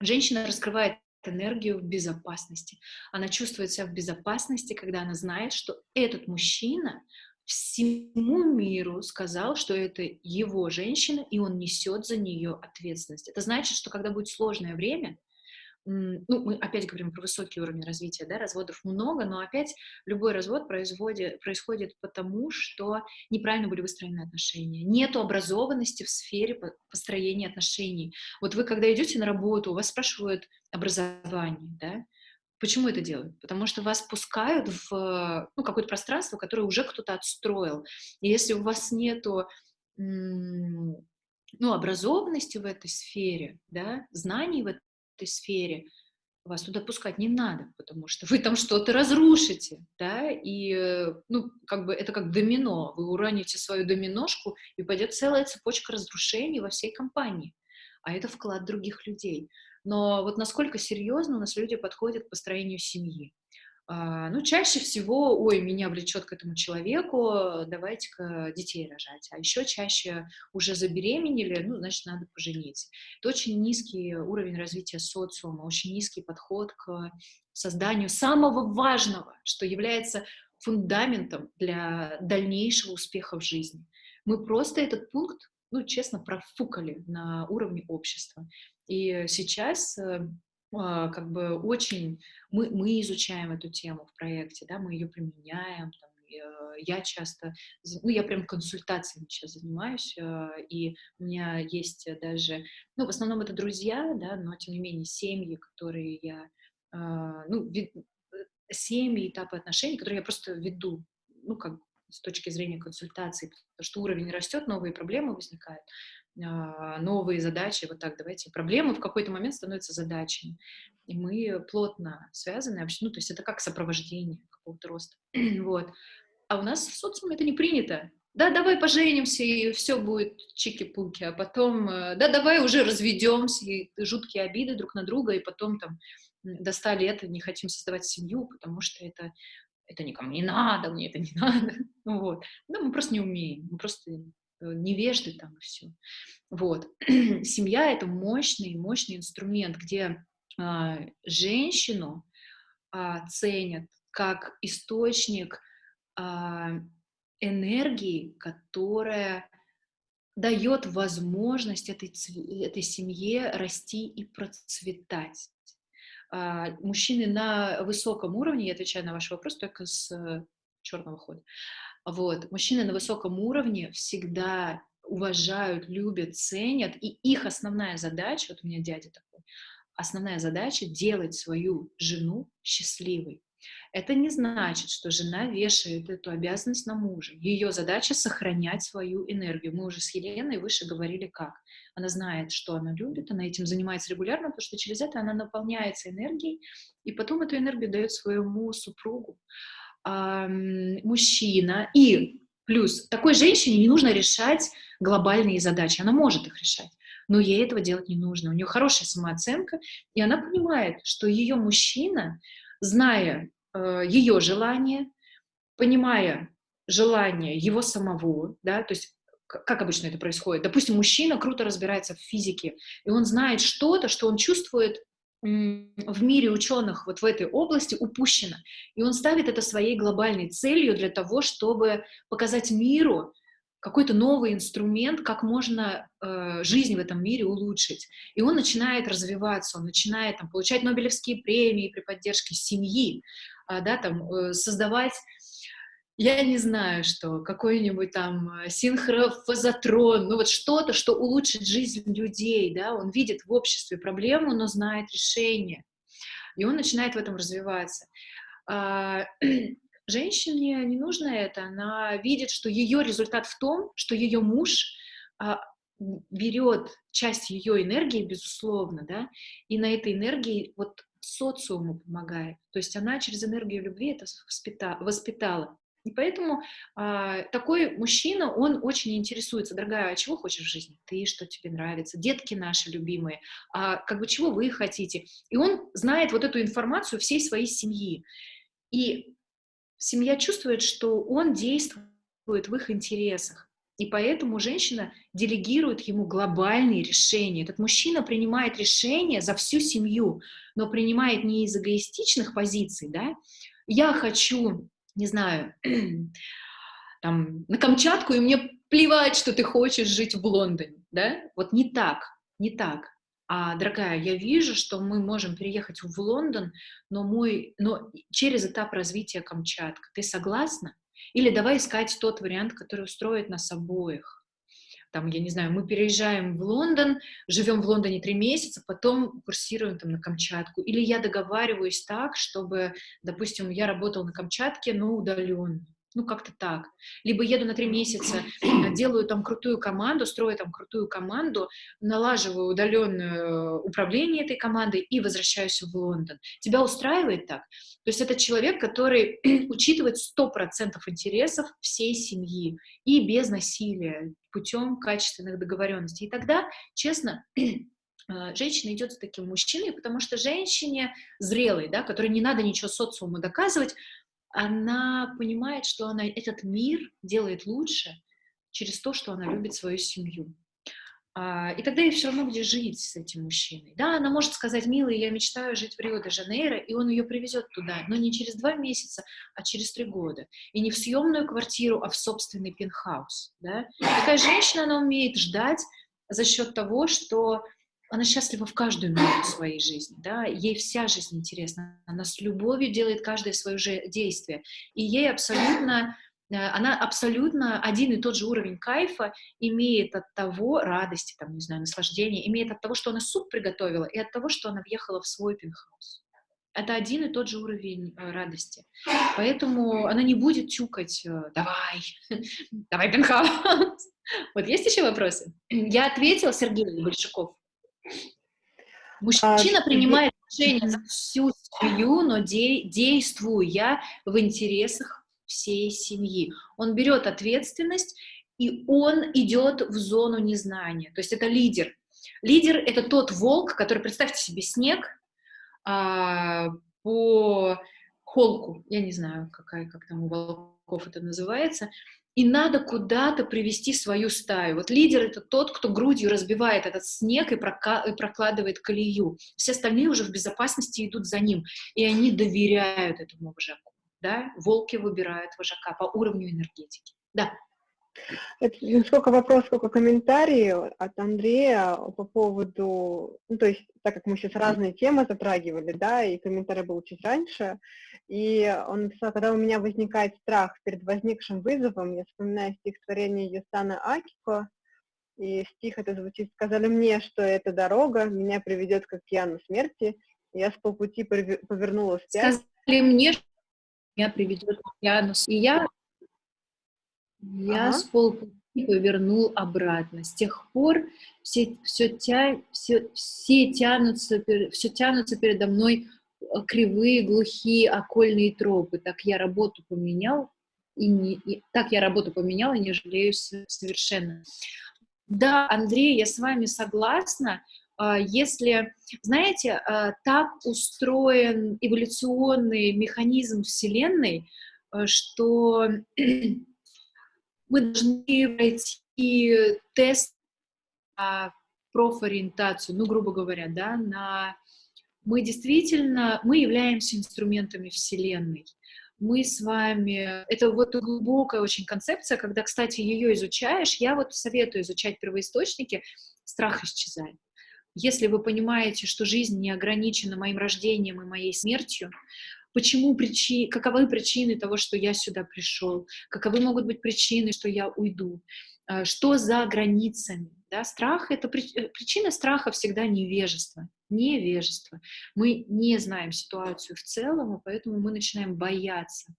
женщина раскрывает энергию в безопасности. Она чувствует себя в безопасности, когда она знает, что этот мужчина всему миру сказал, что это его женщина, и он несет за нее ответственность. Это значит, что когда будет сложное время, ну, мы опять говорим про высокий уровень развития, да, разводов много, но опять любой развод производит, происходит потому, что неправильно были выстроены отношения. Нету образованности в сфере построения отношений. Вот вы, когда идете на работу, у вас спрашивают образование, да, Почему это делают? Потому что вас пускают в ну, какое-то пространство, которое уже кто-то отстроил. И если у вас нету ну, образованности в этой сфере, да, знаний в этой сфере, вас туда пускать не надо, потому что вы там что-то разрушите, да, и, э, ну, как бы это как домино, вы уроните свою доминошку, и пойдет целая цепочка разрушений во всей компании, а это вклад других людей. Но вот насколько серьезно у нас люди подходят к построению семьи, ну, чаще всего, ой, меня влечет к этому человеку, давайте-ка детей рожать. А еще чаще уже забеременели, ну, значит, надо пожениться. Это очень низкий уровень развития социума, очень низкий подход к созданию самого важного, что является фундаментом для дальнейшего успеха в жизни. Мы просто этот пункт, ну, честно, профукали на уровне общества. И сейчас э, а, как бы очень... Мы, мы изучаем эту тему в проекте, да, мы ее применяем, там, э, я часто, ну, я прям консультациями сейчас занимаюсь, а, и у меня есть даже, ну, в основном это друзья, да, но тем не менее семьи, которые я, а, ну, э, семьи, этапы отношений, которые я просто веду, ну, как с точки зрения консультации, потому что уровень растет, новые проблемы возникают. А, новые задачи, вот так давайте, проблемы в какой-то момент становятся задачами, и мы плотно связаны, вообще, ну, то есть это как сопровождение какого-то роста, вот. А у нас в социуме это не принято. Да, давай поженимся, и все будет чики-пуки, а потом, э, да, давай уже разведемся, и жуткие обиды друг на друга, и потом там достали это, не хотим создавать семью, потому что это, это никому не надо, мне это не надо, ну вот. Да, мы просто не умеем, мы просто Э, невежды там и все. Вот. Семья — это мощный, мощный инструмент, где а, женщину а, ценят как источник а, энергии, которая дает возможность этой, этой семье расти и процветать. А, мужчины на высоком уровне, я отвечаю на ваш вопрос только с черного хода. Вот. Мужчины на высоком уровне всегда уважают, любят, ценят, и их основная задача, вот у меня дядя такой, основная задача — делать свою жену счастливой. Это не значит, что жена вешает эту обязанность на мужа. Ее задача — сохранять свою энергию. Мы уже с Еленой выше говорили, как. Она знает, что она любит, она этим занимается регулярно, потому что через это она наполняется энергией, и потом эту энергию дает своему супругу. А, мужчина. И плюс такой женщине не нужно решать глобальные задачи. Она может их решать но ей этого делать не нужно. У нее хорошая самооценка, и она понимает, что ее мужчина, зная э, ее желание, понимая желание его самого, да, то есть как обычно это происходит? Допустим, мужчина круто разбирается в физике, и он знает что-то, что он чувствует в мире ученых вот в этой области упущено. И он ставит это своей глобальной целью для того, чтобы показать миру, какой-то новый инструмент, как можно э, жизнь в этом мире улучшить. И он начинает развиваться, он начинает там, получать Нобелевские премии при поддержке семьи, э, да, там, э, создавать, я не знаю что, какой-нибудь там э, синхрофазотрон, ну вот что-то, что улучшит жизнь людей, да, он видит в обществе проблему, но знает решение. И он начинает в этом развиваться. А, Женщине не нужно это, она видит, что ее результат в том, что ее муж а, берет часть ее энергии, безусловно, да, и на этой энергии вот социуму помогает. То есть она через энергию любви это воспитала. И поэтому а, такой мужчина, он очень интересуется, дорогая, а чего хочешь в жизни? Ты, что тебе нравится? Детки наши любимые, а как бы чего вы хотите? И он знает вот эту информацию всей своей семьи. И семья чувствует, что он действует в их интересах. И поэтому женщина делегирует ему глобальные решения. Этот мужчина принимает решения за всю семью, но принимает не из эгоистичных позиций, да, я хочу, не знаю, там, на Камчатку, и мне плевать, что ты хочешь жить в Лондоне, да, вот не так, не так а, дорогая, я вижу, что мы можем переехать в Лондон, но, мой, но через этап развития Камчатка. Ты согласна? Или давай искать тот вариант, который устроит нас обоих. Там, я не знаю, мы переезжаем в Лондон, живем в Лондоне три месяца, потом курсируем там на Камчатку. Или я договариваюсь так, чтобы, допустим, я работал на Камчатке, но удаленно ну, как-то так. Либо еду на три месяца, делаю там крутую команду, строю там крутую команду, налаживаю удаленное управление этой командой и возвращаюсь в Лондон. Тебя устраивает так? То есть это человек, который учитывает 100% интересов всей семьи и без насилия, путем качественных договоренностей. И тогда, честно, а, женщина идет с таким мужчиной, потому что женщине зрелой, да, которой не надо ничего социуму доказывать, она понимает, что она этот мир делает лучше через то, что она любит свою семью. А, и тогда ей все равно где жить с этим мужчиной. Да, она может сказать, милый, я мечтаю жить в Рио-де-Жанейро, и он ее привезет туда, но не через два месяца, а через три года. И не в съемную квартиру, а в собственный пентхаус. Да? Такая женщина, она умеет ждать за счет того, что она счастлива в каждую минуту своей жизни, да, ей вся жизнь интересна, она с любовью делает каждое свое же действие, и ей абсолютно, э, она абсолютно один и тот же уровень кайфа имеет от того, радости, там, не знаю, наслаждения, имеет от того, что она суп приготовила, и от того, что она въехала в свой пентхаус. Это один и тот же уровень э, радости. Поэтому она не будет тюкать э, «давай, давай пентхаус». Вот есть еще вопросы? Я ответила, Сергей Большаков. Мужчина а, принимает решение за всю семью, но де действуя в интересах всей семьи. Он берет ответственность, и он идет в зону незнания. То есть это лидер. Лидер — это тот волк, который, представьте себе, снег а, по холку, я не знаю, какая, как там у волков это называется, и надо куда-то привести свою стаю. Вот лидер — это тот, кто грудью разбивает этот снег и, и прокладывает колею. Все остальные уже в безопасности идут за ним, и они доверяют этому вожаку. Да? Волки выбирают вожака по уровню энергетики. Да. Это не сколько вопрос, сколько комментарий от Андрея по поводу, ну, то есть, так как мы сейчас разные темы затрагивали, да, и комментарий был чуть раньше, и он написал, когда у меня возникает страх перед возникшим вызовом, я вспоминаю стихотворение Юсана Акико, и стих это звучит, сказали мне, что эта дорога меня приведет к океану смерти, я с полпути повернула вспять. Сказали мне, что меня приведет к океану, и я я ага. с полпути повернул обратно. С тех пор все, все, тя, все, все, тянутся, все тянутся передо мной э, кривые, глухие, окольные тропы. Так я работу поменял, и, не, и так я работу поменял, и не жалею совершенно. Да, Андрей, я с вами согласна. А, если, знаете, а, так устроен эволюционный механизм Вселенной, э, что мы должны пройти тест на профориентацию, ну, грубо говоря, да, на... Мы действительно, мы являемся инструментами Вселенной. Мы с вами... Это вот глубокая очень концепция, когда, кстати, ее изучаешь, я вот советую изучать первоисточники, страх исчезает. Если вы понимаете, что жизнь не ограничена моим рождением и моей смертью, почему причи, каковы причины того, что я сюда пришел, каковы могут быть причины, что я уйду, э, что за границами. Да? Страх — это э, причина страха всегда невежество. Невежество. Мы не знаем ситуацию в целом, и поэтому мы начинаем бояться.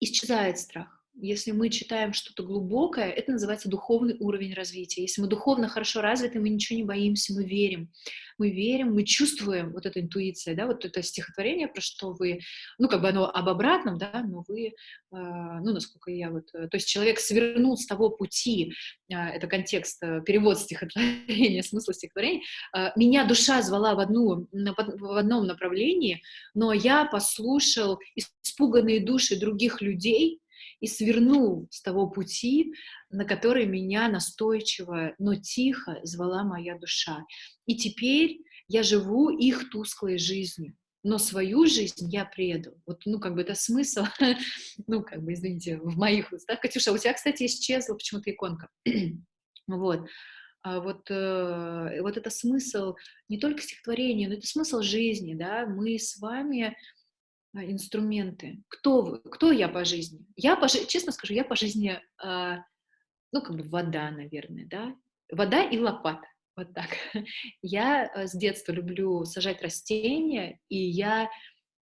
Исчезает страх. Если мы читаем что-то глубокое, это называется духовный уровень развития. Если мы духовно хорошо развиты, мы ничего не боимся, мы верим. Мы верим, мы чувствуем вот эта интуиция, да, вот это стихотворение, про что вы, ну, как бы оно об обратном, да, но вы, э, ну, насколько я вот, то есть человек свернул с того пути, э, это контекст, э, перевод стихотворения, смысл стихотворения, э, меня душа звала в, одну, в одном направлении, но я послушал испуганные души других людей, и свернул с того пути, на который меня настойчиво, но тихо звала моя душа. И теперь я живу их тусклой жизнью, но свою жизнь я предал. Вот, ну, как бы это смысл, ну, как бы, извините, в моих устах. Катюша, у тебя, кстати, исчезла почему-то иконка. вот. А вот, э, вот это смысл не только стихотворения, но это смысл жизни, да, мы с вами инструменты. Кто вы? Кто я по жизни? Я, по, честно скажу, я по жизни, э, ну, как бы вода, наверное, да? Вода и лопата. Вот так. Я э, с детства люблю сажать растения, и я,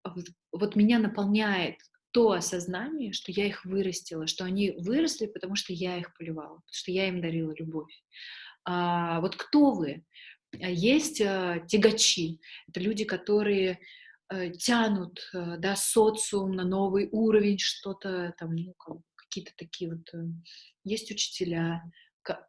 вот, вот меня наполняет то осознание, что я их вырастила, что они выросли, потому что я их поливала, потому что я им дарила любовь. А, вот кто вы? Есть а, тягачи, это люди, которые тянут, э, да, социум на новый уровень, что-то там, ну, какие-то такие вот... Э, есть учителя.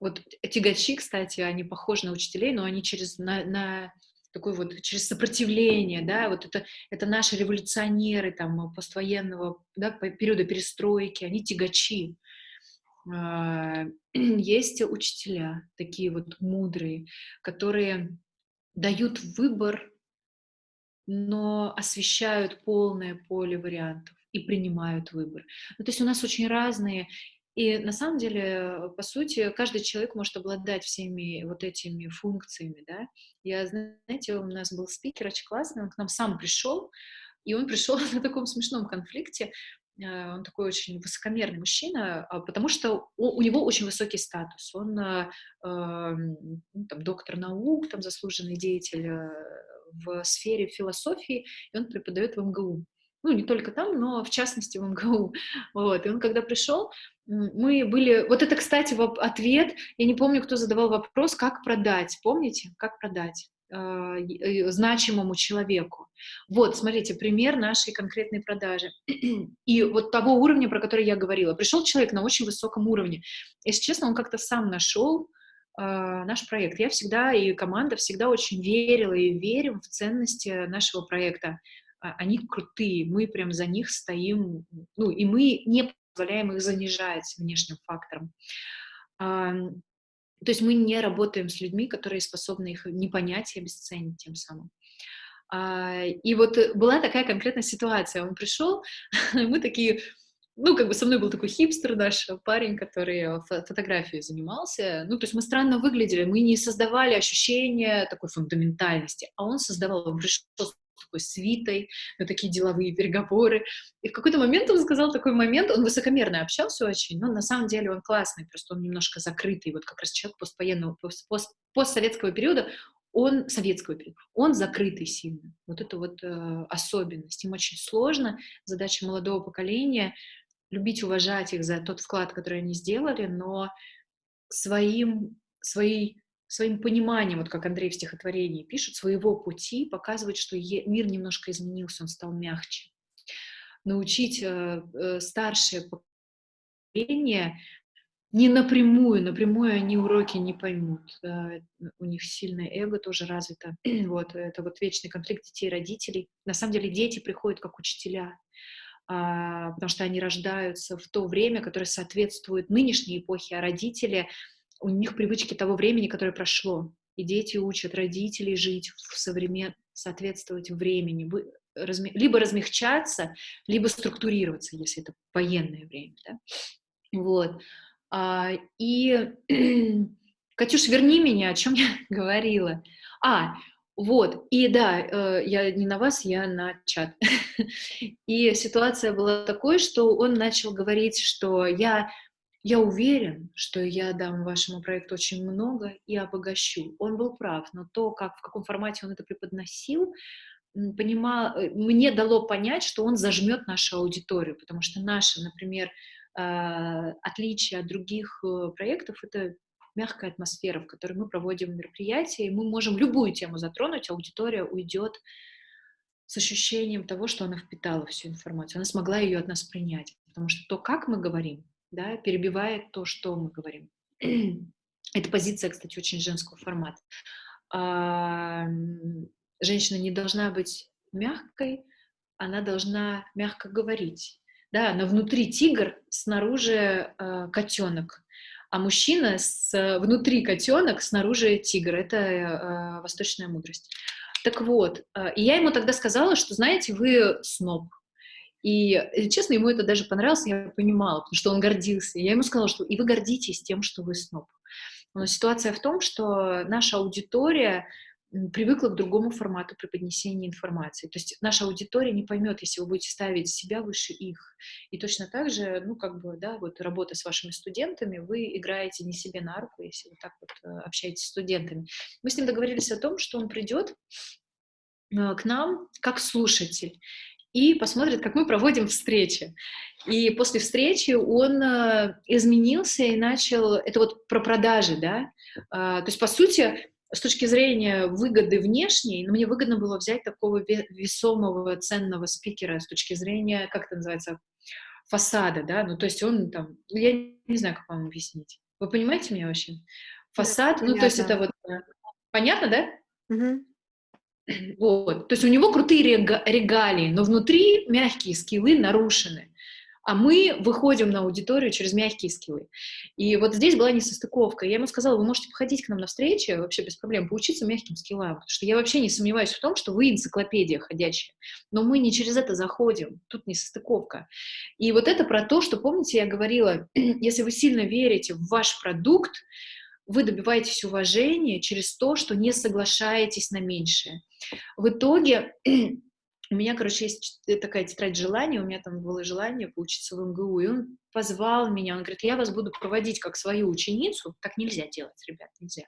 Вот тягачи, кстати, они похожи на учителей, но они через... На, на такой вот через сопротивление, да, вот это, это наши революционеры там поствоенного да, периода перестройки, они тягачи. А, есть учителя, такие вот мудрые, которые дают выбор но освещают полное поле вариантов и принимают выбор. Ну, то есть у нас очень разные, и на самом деле, по сути, каждый человек может обладать всеми вот этими функциями, да. Я, знаете, у нас был спикер очень классный, он к нам сам пришел, и он пришел на таком смешном конфликте, э, он такой очень высокомерный мужчина, а, потому что у него очень высокий статус. Он э, эм, ну, там, доктор наук, там, заслуженный деятель э, в сфере философии, и он преподает в МГУ. Ну, не только там, но в частности в МГУ. Вот. И он когда пришел, мы были... Вот это, кстати, ответ, я не помню, кто задавал вопрос, как продать, помните? Как продать? э, значимому человеку. Вот, смотрите, пример нашей конкретной продажи. И вот того уровня, про который я говорила. Пришел человек на очень высоком уровне. Если честно, он как-то сам нашел а, наш проект. Я всегда и команда всегда очень верила и верим в ценности нашего проекта. А, они крутые, мы прям за них стоим, ну, и мы не позволяем их занижать внешним фактором. А, то есть мы не работаем с людьми, которые способны их не понять и обесценить тем самым. И вот была такая конкретная ситуация. Он пришел, мы такие, ну, как бы со мной был такой хипстер наш парень, который фотографией занимался. Ну, то есть мы странно выглядели, мы не создавали ощущение такой фундаментальности, а он создавал, он пришел такой свитой, на такие деловые переговоры. И в какой-то момент он сказал такой момент, он высокомерно общался очень, но на самом деле он классный, просто он немножко закрытый, вот как раз человек поствоенного, пост, пост, постсоветского периода, он советского периода, он закрытый сильно. Вот это вот э, особенность. Им очень сложно. Задача молодого поколения любить, уважать их за тот вклад, который они сделали, но своим, своей своим пониманием, вот как Андрей в стихотворении пишет, своего пути показывать, что мир немножко изменился, он стал мягче. Научить э, э, старшее поколение не напрямую, напрямую они уроки не поймут. Да, у них сильное эго тоже развито. вот, это вот вечный конфликт детей и родителей. На самом деле дети приходят как учителя, потому что они рождаются в то время, которое соответствует нынешней эпохе, а родители — у них привычки того времени, которое прошло. И дети учат родителей жить в современ... соответствовать времени, либо размягчаться, либо структурироваться, если это военное время. Да? Вот. А, и, Катюш, верни меня, о чем я говорила. А, вот, и да, э, я не на вас, я на чат. И ситуация была такой, что он начал говорить, что я я уверен, что я дам вашему проекту очень много и обогащу. Он был прав, но то, как, в каком формате он это преподносил, понимал, э, мне дало понять, что он зажмет нашу аудиторию, потому что наше, например, а, отличие от других э, проектов — это мягкая атмосфера, в которой мы проводим мероприятия, и мы можем любую тему затронуть, аудитория уйдет с ощущением того, что она впитала всю информацию, она смогла ее от нас принять, потому что то, как мы говорим, да, перебивает то, что мы говорим. Это позиция, кстати, очень женского формата. Женщина не должна быть мягкой, она должна мягко говорить. Да, но внутри тигр, снаружи э, котенок, а мужчина с, внутри котенок, снаружи тигр. Это э, восточная мудрость. Так вот, э, и я ему тогда сказала, что, знаете, вы сноб, и, э, честно, ему это даже понравилось, я понимала, потому что он гордился. я ему сказала, что и вы гордитесь тем, что вы сноб. Но ситуация в том, что наша аудитория привыкла к другому формату преподнесения информации. То есть наша аудитория не поймет, если вы будете ставить себя выше их. И точно так же, ну, как бы, да, вот работа с вашими студентами, вы играете не себе на руку, если вы так вот э, общаетесь с студентами. Мы с ним договорились о том, что он придет э, к нам как слушатель и посмотрит, как мы проводим встречи. И после встречи он э, изменился и начал, это вот про продажи, да, то есть, по сути, с точки зрения выгоды внешней, ну, мне выгодно было взять такого весомого, ценного спикера с точки зрения, как это называется, фасада, да, ну, то есть он там, ну, я не знаю, как вам объяснить. Вы понимаете меня вообще? Фасад, да, ну, то есть это вот, э, понятно, да? Угу. Вот. То есть у него крутые регалии, но внутри мягкие скиллы нарушены. А мы выходим на аудиторию через мягкие скиллы. И вот здесь была несостыковка. Я ему сказала, вы можете походить к нам на встречи вообще без проблем, поучиться мягким скиллам. Потому что я вообще не сомневаюсь в том, что вы энциклопедия ходячая. Но мы не через это заходим. Тут несостыковка. И вот это про то, что, помните, я говорила, если вы сильно верите в ваш продукт, вы добиваетесь уважения через то, что не соглашаетесь на меньшее. В итоге у меня, короче, есть такая тетрадь желаний, у меня там было желание поучиться в МГУ, и он позвал меня, он говорит, я вас буду проводить как свою ученицу, так нельзя делать, ребят, нельзя.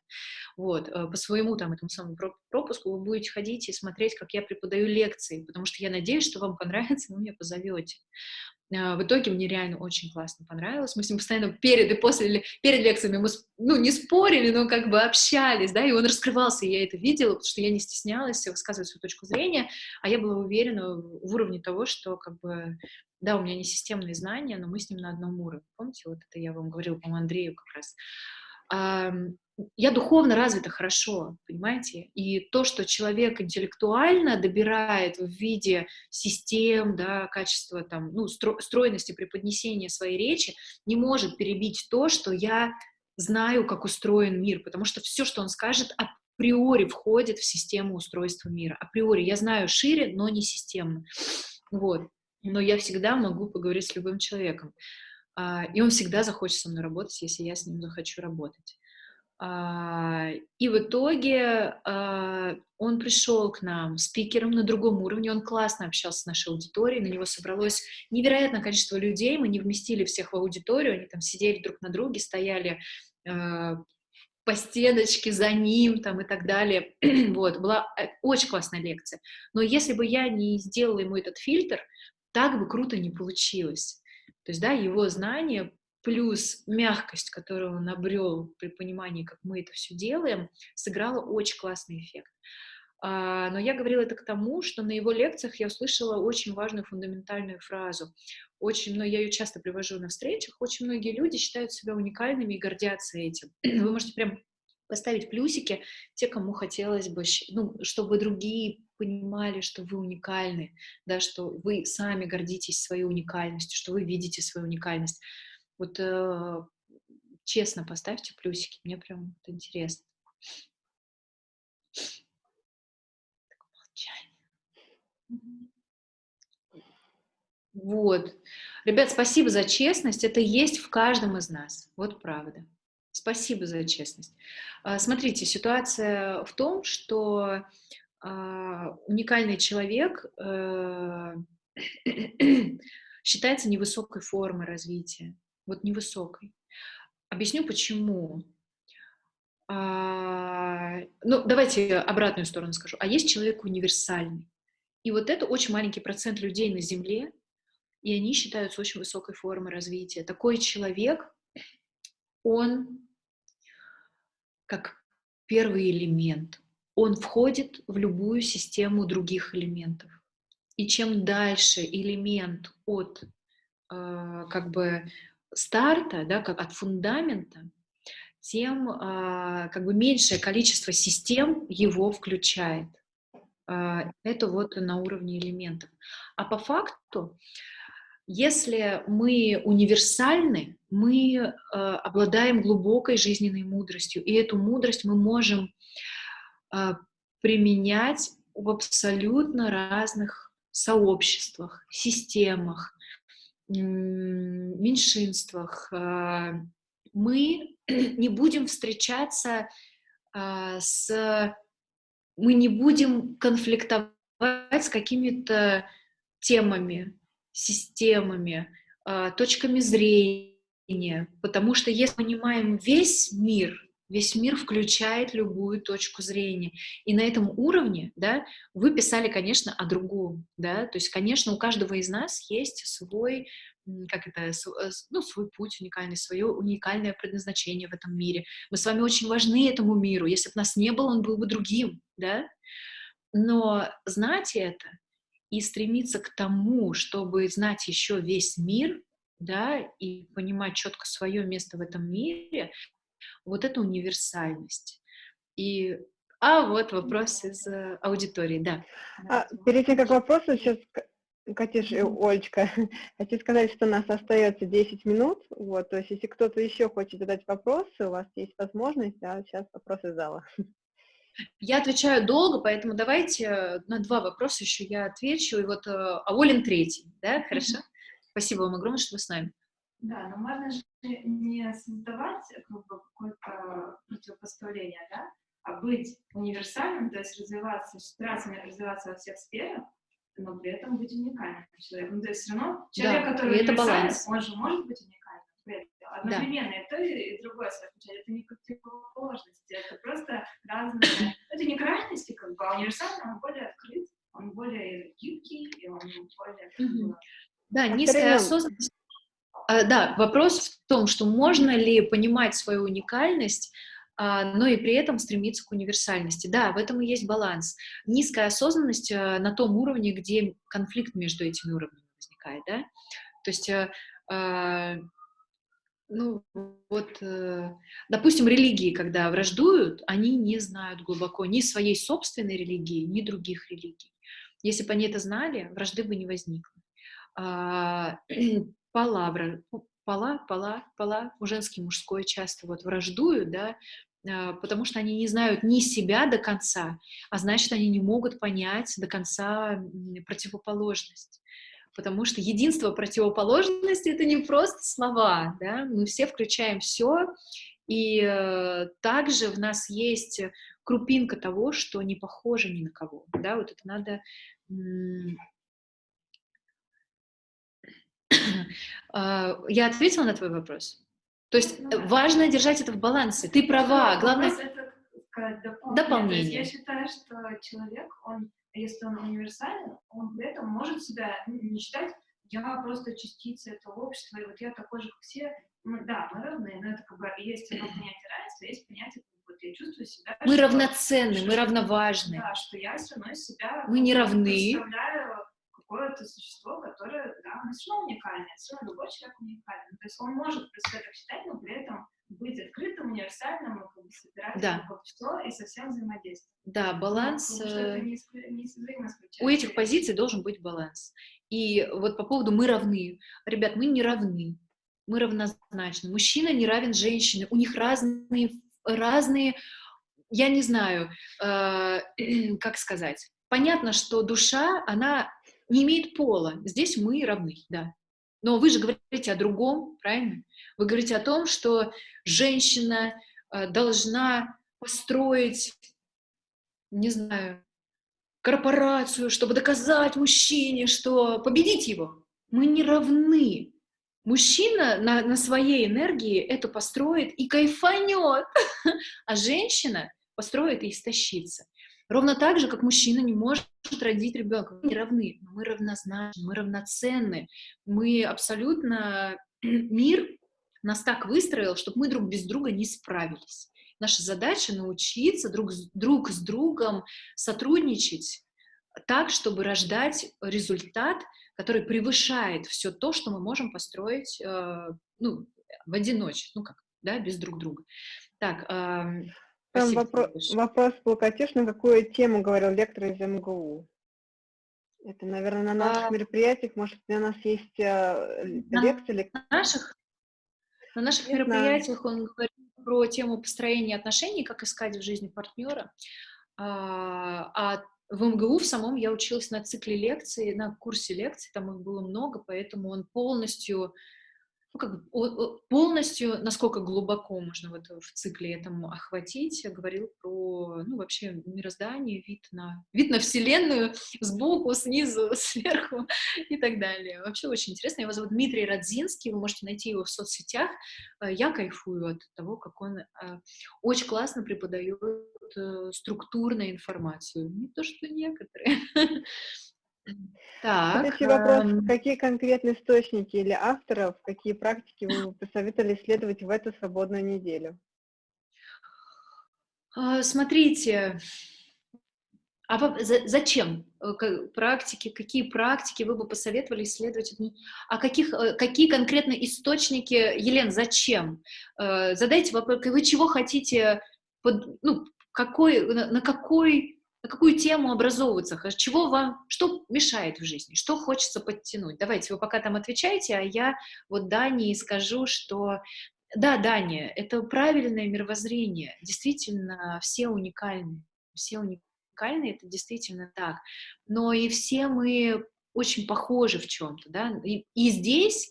Вот, э, по своему там этому самому пропуску вы будете ходить и смотреть, как я преподаю лекции, потому что я надеюсь, что вам понравится, вы меня позовете. А, в итоге мне реально очень классно понравилось. Мы с ним постоянно перед и после, перед лекциями мы, ну, не спорили, но как бы общались, да, и он раскрывался, и я это видела, потому что я не стеснялась высказывать свою точку зрения, а я была уверена в уровне того, что как бы да, у меня не системные знания, но мы с ним на одном уровне. Помните, вот это я вам говорила, по Андрею как раз я духовно развита хорошо, понимаете? И то, что человек интеллектуально добирает в виде систем, да, качества, там, ну, стро стройности преподнесения своей речи, не может перебить то, что я знаю, как устроен мир, потому что все, что он скажет, априори входит в систему устройства мира. Априори я знаю шире, но не системно. Вот. но я всегда могу поговорить с любым человеком. А, и он всегда захочет со мной работать, если я с ним захочу работать. А, и в итоге а, он пришел к нам спикером на другом уровне, он классно общался с нашей аудиторией, на него собралось невероятное количество людей, мы не вместили всех в аудиторию, они там сидели друг на друге, стояли по стеночке за ним там и так далее. вот, была э, очень классная лекция. Но если бы я не сделала ему этот фильтр, так бы круто не получилось. То есть, да, его знания плюс мягкость, которую он обрел при понимании, как мы это все делаем, сыграла очень классный эффект. А, но я говорила это к тому, что на его лекциях я услышала очень важную фундаментальную фразу. Очень, но я ее часто привожу на встречах. Очень многие люди считают себя уникальными и гордятся этим. Вы можете прям поставить плюсики те, кому хотелось бы, ну, чтобы другие понимали, что вы уникальны, да, что вы сами гордитесь своей уникальностью, что вы видите свою уникальность. Вот э, честно поставьте плюсики, мне прям вот интересно. Вот. Ребят, спасибо за честность. Это есть в каждом из нас. Вот правда. Спасибо за честность. А, смотрите, ситуация в том, что а, уникальный человек э, считается невысокой формой развития. Вот невысокой. Объясню почему. А, ну, давайте обратную сторону скажу. А есть человек универсальный. И вот это очень маленький процент людей на Земле, и они считаются очень высокой формой развития. Такой человек, он как первый элемент, он входит в любую систему других элементов. И чем дальше элемент от э, как бы старта, да, как от фундамента, тем э, как бы меньшее количество систем его включает. Э, это вот на уровне элементов. А по факту если мы универсальны, мы э, обладаем глубокой жизненной мудростью, и эту мудрость мы можем э, применять в абсолютно разных сообществах, системах, меньшинствах. Э, мы не будем встречаться э, с... Мы не будем конфликтовать с какими-то темами, системами, а, точками зрения, потому что если мы понимаем весь мир, весь мир включает любую точку зрения. И на этом уровне, да, вы писали, конечно, о другом, да, то есть, конечно, у каждого из нас есть свой, как это, э, ну, свой путь уникальный, свое уникальное предназначение в этом мире. Мы с вами очень важны этому миру. Если бы нас не было, он был бы другим, да. Но знать это и стремиться к тому, чтобы знать еще весь мир, да, и понимать четко свое место в этом мире, вот это универсальность. И а вот вопрос из э, аудитории, да. А, перед тем, как вопрос, сейчас, Катюш и Олечка, хочу сказать, что у нас остается 10 минут, вот, то есть если кто-то еще хочет задать вопросы, у вас есть возможность, а сейчас вопросы зала. Я отвечаю долго, поэтому давайте э, на два вопроса еще я отвечу. И вот э, а Олин третий, да, хорошо? Спасибо вам огромное, что вы с нами. Да, но можно же не создавать как бы, какое-то противопоставление, да, а быть универсальным, то есть развиваться, стараться развиваться во всех сферах, но при этом быть уникальным человеком. Ну, то есть все равно человек, да, который это баланс. он же может быть уникальным одновременно да. и то, и другое совмещать. Это не противоположности, это просто разные... Это не крайности, как бы, а универсальный, он более открыт, он более гибкий, и он более... Да, низкая осознанность. А, да, вопрос в том, что можно ли понимать свою уникальность, а, но и при этом стремиться к универсальности. Да, в этом и есть баланс. Низкая осознанность а, на том уровне, где конфликт между этими уровнями возникает, да. То есть ну, вот, э, допустим, религии, когда враждуют, они не знают глубоко ни своей собственной религии, ни других религий. Если бы они это знали, вражды бы не возникло. А, пола, пола, пола, пола, женский, мужской часто вот враждуют, да, а, потому что они не знают ни себя до конца, а значит, они не могут понять до конца противоположность. потому что единство противоположности — это не просто слова, да, мы все включаем все, и э, также в нас есть крупинка того, что не похоже ни на кого, да, вот это надо... А, я ответила на твой вопрос? То есть ну, важно держать это в балансе. Ты права, ну, главное... Это дополнение. дополнение. Я считаю, что человек, он, если он универсален, он при этом может себя не считать, я просто частица этого общества, и вот я такой же, как все. Ну, да, мы равны, но это как бы есть одно понятие равенства, есть понятие, вот я чувствую себя... Мы что, равноценны, что, мы равноважны. Да, что я все равно себя... Мы не равны. Какое-то существо, которое, да, мы все равно уникальное, все равно любой человек уникален. То есть он может про себя так считать, но при этом быть открытым, универсальным, как бы собирать да. все и совсем взаимодействовать. Да, баланс. Ну, это не, не у этих позиций должен быть баланс. И вот по поводу «мы равны». Ребят, мы не равны, мы равнозначны. Мужчина не равен женщине, у них разные, разные я не знаю, э, как сказать. Понятно, что душа, она не имеет пола. Здесь мы равны, да. Но вы же говорите о другом, правильно? Вы говорите о том, что женщина э, должна построить, не знаю, корпорацию, чтобы доказать мужчине, что победить его. Мы не равны. Мужчина на, на своей энергии это построит и кайфанет, а женщина построит и истощится. Ровно так же, как мужчина не может родить ребенка. Мы не равны, мы равнозначны, мы равноценны. Мы абсолютно... Мир нас так выстроил, чтобы мы друг без друга не справились. Наша задача научиться друг друг с другом сотрудничать так, чтобы рождать результат, который превышает все то, что мы можем построить э, ну, в одиночестве, ну как, да, без друг друга. Так, э, там вопрос, вопрос был, Катюш, на какую тему говорил лектор из МГУ? Это, наверное, на наших а, мероприятиях, может, у нас есть э, лекции? На наших, на наших Не мероприятиях он говорит про тему построения отношений, как искать в жизни партнера. А, а в МГУ в самом я училась на цикле лекций, на курсе лекций, там их было много, поэтому он полностью ну, как полностью, насколько глубоко можно вот в цикле этому охватить, говорил про, ну, вообще мироздание, вид на, вид на Вселенную сбоку, снизу, сверху и так далее. Вообще очень интересно. Его зовут Дмитрий Радзинский, вы можете найти его в соцсетях. Э, я кайфую от того, как он э, очень классно преподает э, структурную информацию. Не то, что некоторые. Так, Следующий вопрос. Эм... Какие конкретные источники или авторов, какие практики вы бы посоветовали исследовать в эту свободную неделю? А, смотрите, а зачем э, практики, какие практики вы бы посоветовали исследовать? А каких, э, какие конкретно источники, Елен, зачем? Э, задайте вопрос, вы чего хотите, под, ну, какой, на какой на какую тему образовываться, чего вам, что мешает в жизни, что хочется подтянуть. Давайте вы пока там отвечаете, а я вот Дании скажу, что да, Дания, это правильное мировоззрение, действительно все уникальны, все уникальны, это действительно так, но и все мы очень похожи в чем-то, да, и, и здесь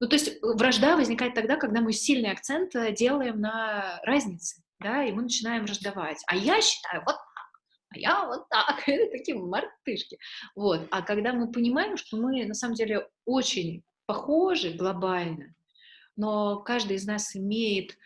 ну, то есть вражда возникает тогда, когда мы сильный акцент делаем на разнице, да, и мы начинаем враждовать. А я считаю, вот а я вот так, это такие мартышки. Вот. А когда мы понимаем, что мы на самом деле очень похожи глобально, но каждый из нас имеет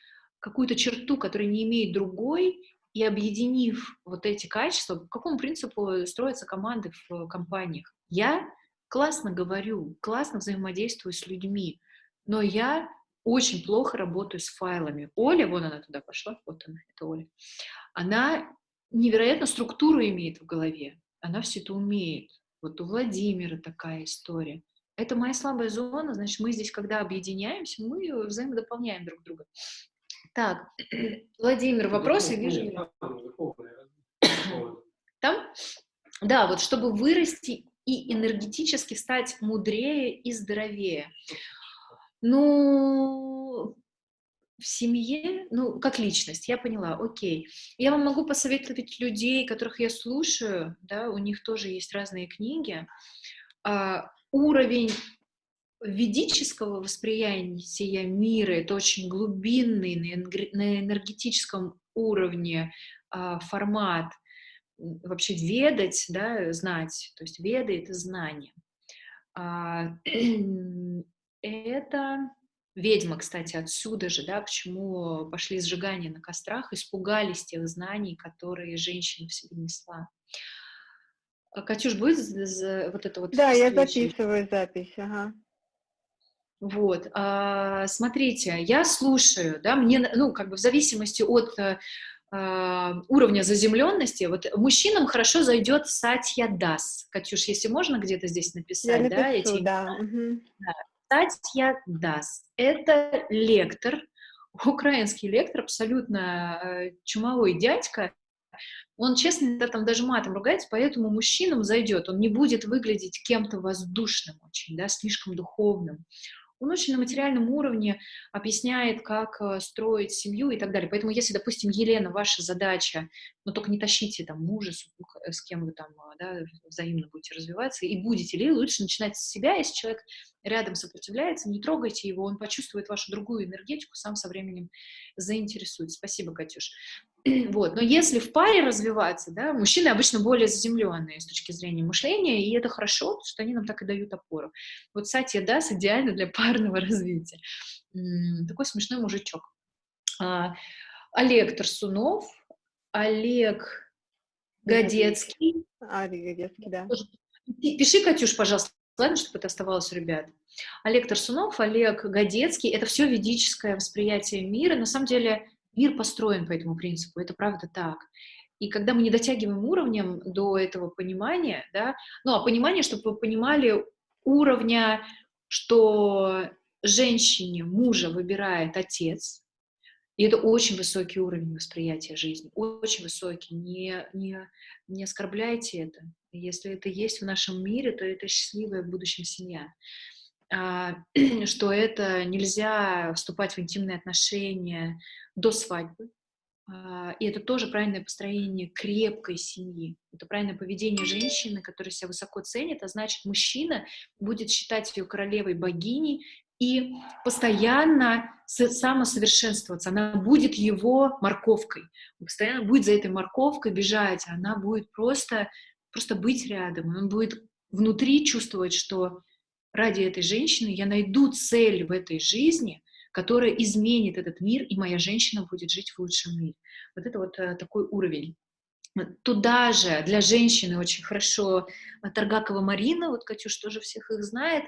какую-то черту, которую не имеет другой, и объединив вот эти качества, по какому принципу строятся команды в компаниях? Я классно говорю, классно взаимодействую с людьми, но я очень плохо работаю с файлами. Оля, вон она туда пошла, вот она, это Оля. Она невероятно структуру имеет в голове. Она все это умеет. Вот у Владимира такая история. Это моя слабая зона, значит, мы здесь, когда объединяемся, мы взаимодополняем друг друга. Так, Владимир, вопросы вижу. Там? Да, вот чтобы вырасти и энергетически стать мудрее и здоровее. Ну, в семье, ну, как личность, я поняла, окей. Я вам могу посоветовать людей, которых я слушаю, да, у них тоже есть разные книги. А, уровень ведического восприятия мира, это очень глубинный на энергетическом уровне а, формат, вообще ведать, да, знать, то есть веда — это знание. А, это ведьма, кстати, отсюда же, да, почему пошли сжигания на кострах, испугались тех знаний, которые женщина в себе несла. А, Катюш, будет вот это вот? Да, я записываю запись, ага. Вот, а, смотрите, я слушаю, да, мне, ну, как бы в зависимости от а, уровня заземленности, вот мужчинам хорошо зайдет Сатья Дас. Катюш, если можно где-то здесь написать, я напишу, да, эти... да. Угу. да. Сатья Дас. Это лектор, украинский лектор, абсолютно э, чумовой дядька, он, честно, да, там даже матом ругается, поэтому мужчинам зайдет. Он не будет выглядеть кем-то воздушным очень, да, слишком духовным. Он очень на материальном уровне объясняет, как э, строить семью и так далее. Поэтому, если, допустим, Елена, ваша задача, но только не тащите там мужа, э, с кем вы там э, да, взаимно будете развиваться, и будете ли, лучше начинать с себя, если человек рядом сопротивляется, не трогайте его, он почувствует вашу другую энергетику, сам со временем заинтересуется. Спасибо, Катюш. Вот. Но если в паре развиваться, да, мужчины обычно более заземленные с точки зрения мышления, и это хорошо, что они нам так и дают опору. Вот Сатья Дас идеально для парного развития. Такой смешной мужичок. А, Олег Тарсунов, Олег Годецкий. Олег Годецкий, да. Пиши, Катюш, пожалуйста, ладно, чтобы это оставалось у ребят. Олег Тарсунов, Олег Годецкий — это все ведическое восприятие мира. На самом деле Мир построен по этому принципу, это правда так. И когда мы не дотягиваем уровнем до этого понимания, да, ну, а понимание, чтобы вы понимали уровня, что женщине мужа выбирает отец, и это очень высокий уровень восприятия жизни, очень высокий, не, не, не оскорбляйте это. Если это есть в нашем мире, то это счастливая в будущем семья. А, что это нельзя вступать в интимные отношения до свадьбы. А, и это тоже правильное построение крепкой семьи. Это правильное поведение женщины, которая себя высоко ценит, а значит, мужчина будет считать ее королевой богиней и постоянно самосовершенствоваться. Она будет его морковкой. Он постоянно будет за этой морковкой бежать. Она будет просто, просто быть рядом. Он будет внутри чувствовать, что ради этой женщины я найду цель в этой жизни, которая изменит этот мир, и моя женщина будет жить в лучшем мире. Вот это вот э, такой уровень. Туда же для женщины очень хорошо э, Таргакова Марина, вот Катюш тоже всех их знает,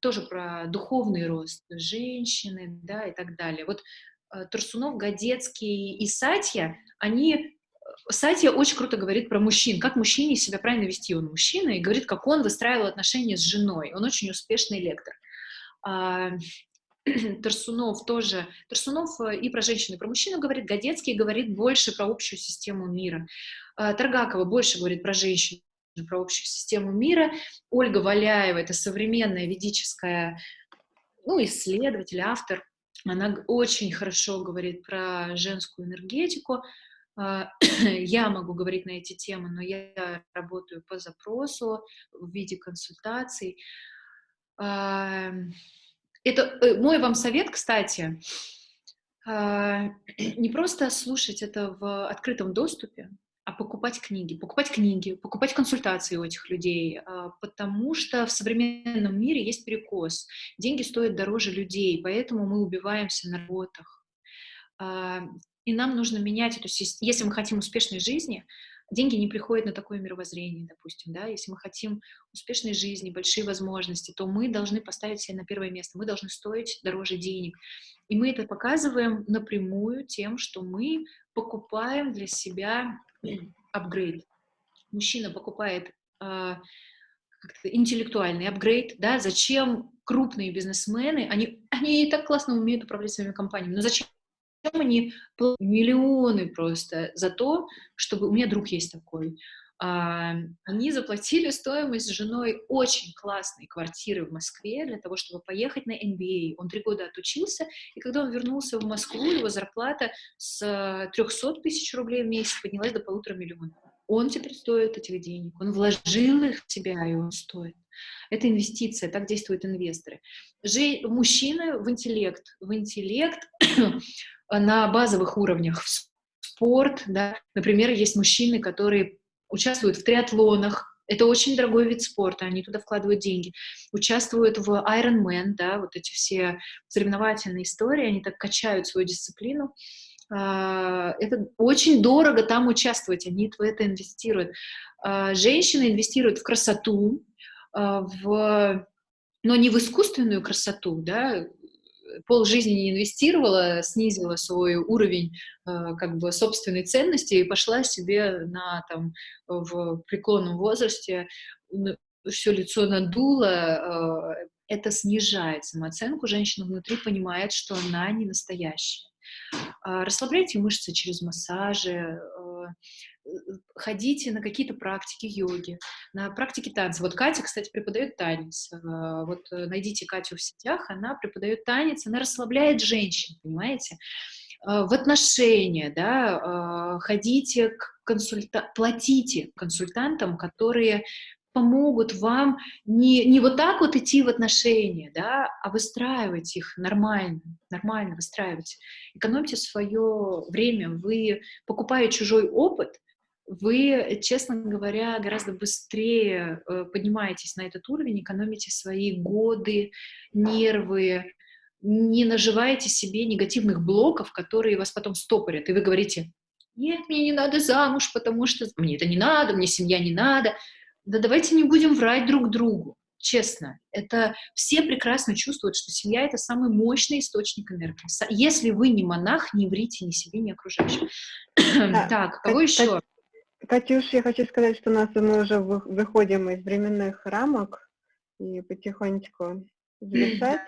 тоже про духовный рост женщины, да, и так далее. Вот э, Турсунов, Годецкий и Сатья, они Сатья очень круто говорит про мужчин, как мужчине себя правильно вести. Он мужчина и говорит, как он выстраивал отношения с женой. Он очень успешный лектор. А, Тарсунов тоже. Тарсунов э, и про женщину, и про мужчину говорит. Годецкий говорит больше про общую систему мира. А, Таргакова больше говорит про женщину, про общую систему мира. Ольга Валяева — это современная ведическая ну, исследователь, автор. Она очень хорошо говорит про женскую энергетику. А, я могу говорить на эти темы, но я работаю по запросу в виде консультаций. А, это э, мой вам совет, кстати, а, не просто слушать это в открытом доступе, а покупать книги, покупать книги, покупать консультации у этих людей, потому что в современном мире есть перекос. Деньги стоят дороже людей, поэтому мы убиваемся на работах. И нам нужно менять эту систему. Если мы хотим успешной жизни, деньги не приходят на такое мировоззрение, допустим, да, если мы хотим успешной жизни, большие возможности, то мы должны поставить себя на первое место, мы должны стоить дороже денег. И мы это показываем напрямую тем, что мы покупаем для себя апгрейд. Мужчина покупает э, интеллектуальный апгрейд, да, зачем крупные бизнесмены, они, они и так классно умеют управлять своими компаниями, но зачем они миллионы просто за то, чтобы... У меня друг есть такой. А, они заплатили стоимость с женой очень классной квартиры в Москве для того, чтобы поехать на MBA. Он три года отучился, и когда он вернулся в Москву, его зарплата с 300 тысяч рублей в месяц поднялась до полутора миллионов. Он теперь стоит этих денег, он вложил их в себя, и он стоит. Это инвестиция, так действуют инвесторы. Же, мужчины в интеллект, в интеллект на базовых уровнях, в спорт, да, например, есть мужчины, которые участвуют в триатлонах, это очень дорогой вид спорта, они туда вкладывают деньги. Участвуют в Ironman, да, вот эти все соревновательные истории, они так качают свою дисциплину. А, это очень дорого там участвовать, они в это инвестируют. А, женщины инвестируют в красоту, в, но не в искусственную красоту, да, пол жизни не инвестировала, снизила свой уровень как бы собственной ценности и пошла себе на там в преклонном возрасте все лицо надуло, это снижает самооценку. Женщина внутри понимает, что она не настоящая. А, расслабляйте мышцы через массажи, а, ходите на какие-то практики йоги, на практики танца. Вот Катя, кстати, преподает танец. А, вот э, найдите Катю в сетях, она преподает танец, она расслабляет женщин, понимаете? В отношения, да, ходите к консультантам, платите консультантам, которые помогут вам не, не вот так вот идти в отношения, да, а выстраивать их нормально, нормально выстраивать. Экономьте свое время, вы, покупая чужой опыт, вы, честно говоря, гораздо быстрее э, поднимаетесь на этот уровень, экономите свои годы, нервы, не наживаете себе негативных блоков, которые вас потом стопорят, и вы говорите, нет, мне не надо замуж, потому что мне это не надо, мне семья не надо, да давайте не будем врать друг другу, честно. Это все прекрасно чувствуют, что семья — это самый мощный источник энергии. Если вы не монах, не врите ни себе, ни окружающим. так, кого еще? Катюш, я хочу сказать, что у нас мы уже выходим из временных рамок и потихонечку завершать.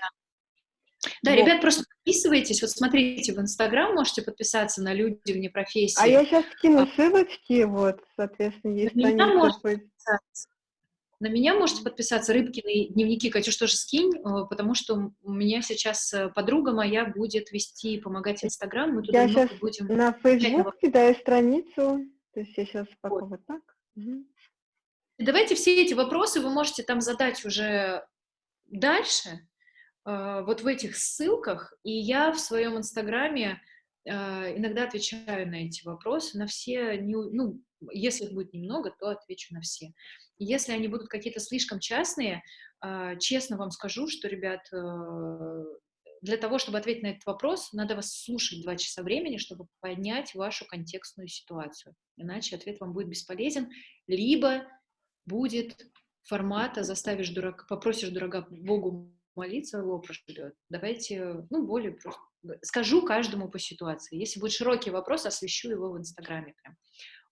Да, вот. ребят, просто подписывайтесь. Вот смотрите, в Инстаграм можете подписаться на люди вне профессии. А я сейчас скину а ссылочки, вот, соответственно, есть на меня, можете на меня можете подписаться, Рыбкины дневники, Катюш, тоже скинь, э, потому что у меня сейчас э, подруга моя будет вести, помогать Инстаграм, мы туда я сейчас будем... на Facebook кидаю страницу, то есть я сейчас пока вот, вот так. Угу. Давайте все эти вопросы вы можете там задать уже дальше, вот в этих ссылках, и я в своем инстаграме а, иногда отвечаю на эти вопросы, на все, ну, если их будет немного, то отвечу на все. Если они будут какие-то слишком частные, а, честно вам скажу, что, ребят, для того, чтобы ответить на этот вопрос, надо вас слушать два часа времени, чтобы понять вашу контекстную ситуацию. Иначе ответ вам будет бесполезен, либо будет формата «заставишь дурака, попросишь дурака Богу молиться, его прошлет. Давайте, ну, более просто. Скажу каждому по ситуации. Если будет широкий вопрос, освещу его в Инстаграме прям.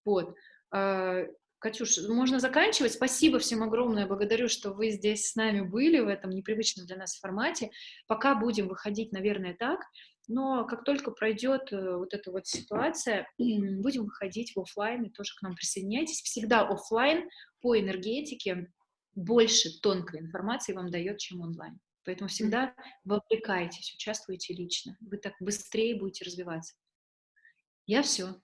Вот. А, Катюш, можно заканчивать. Спасибо всем огромное. Благодарю, что вы здесь с нами были в этом непривычном для нас формате. Пока будем выходить, наверное, так. Но как только пройдет э, вот эта вот ситуация, будем выходить в офлайн и тоже к нам присоединяйтесь. Всегда офлайн по энергетике больше тонкой информации вам дает, чем онлайн. Поэтому всегда вовлекайтесь, участвуйте лично. Вы так быстрее будете развиваться. Я все.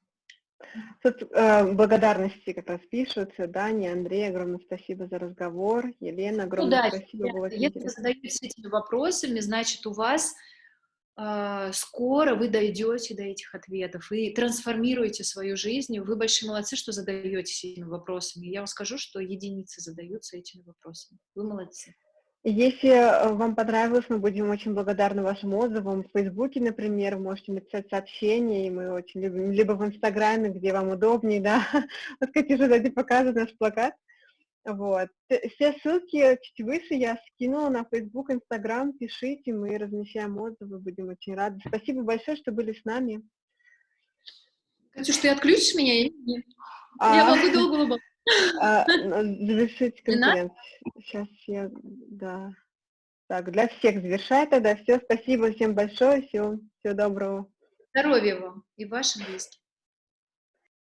Тут э, благодарности как раз пишутся. Даня, Андрей, огромное спасибо за разговор. Елена, огромное ну, да, спасибо. Было если вы задаетесь этими вопросами, значит, у вас э, скоро вы дойдете до этих ответов и трансформируете свою жизнь. Вы большие молодцы, что задаетесь этими вопросами. Я вам скажу, что единицы задаются этими вопросами. Вы молодцы. Если э, вам понравилось, мы будем очень благодарны вашим отзывам. В Фейсбуке, например, можете написать сообщение, и мы очень любим, либо в Инстаграме, где вам удобнее, да. Вот, уже сзади показывает наш плакат. Вот. Все ссылки чуть выше я скинула на Facebook, Instagram. Пишите, мы размещаем отзывы, будем очень рады. Спасибо большое, что были с нами. Катюш, ты отключишь меня? А... Я могу долго улыбаться. А, завершить конференцию. Сейчас я, да. Так, для всех завершай тогда. Все, спасибо всем большое. Всего, всего доброго. Здоровья вам и вашим близким.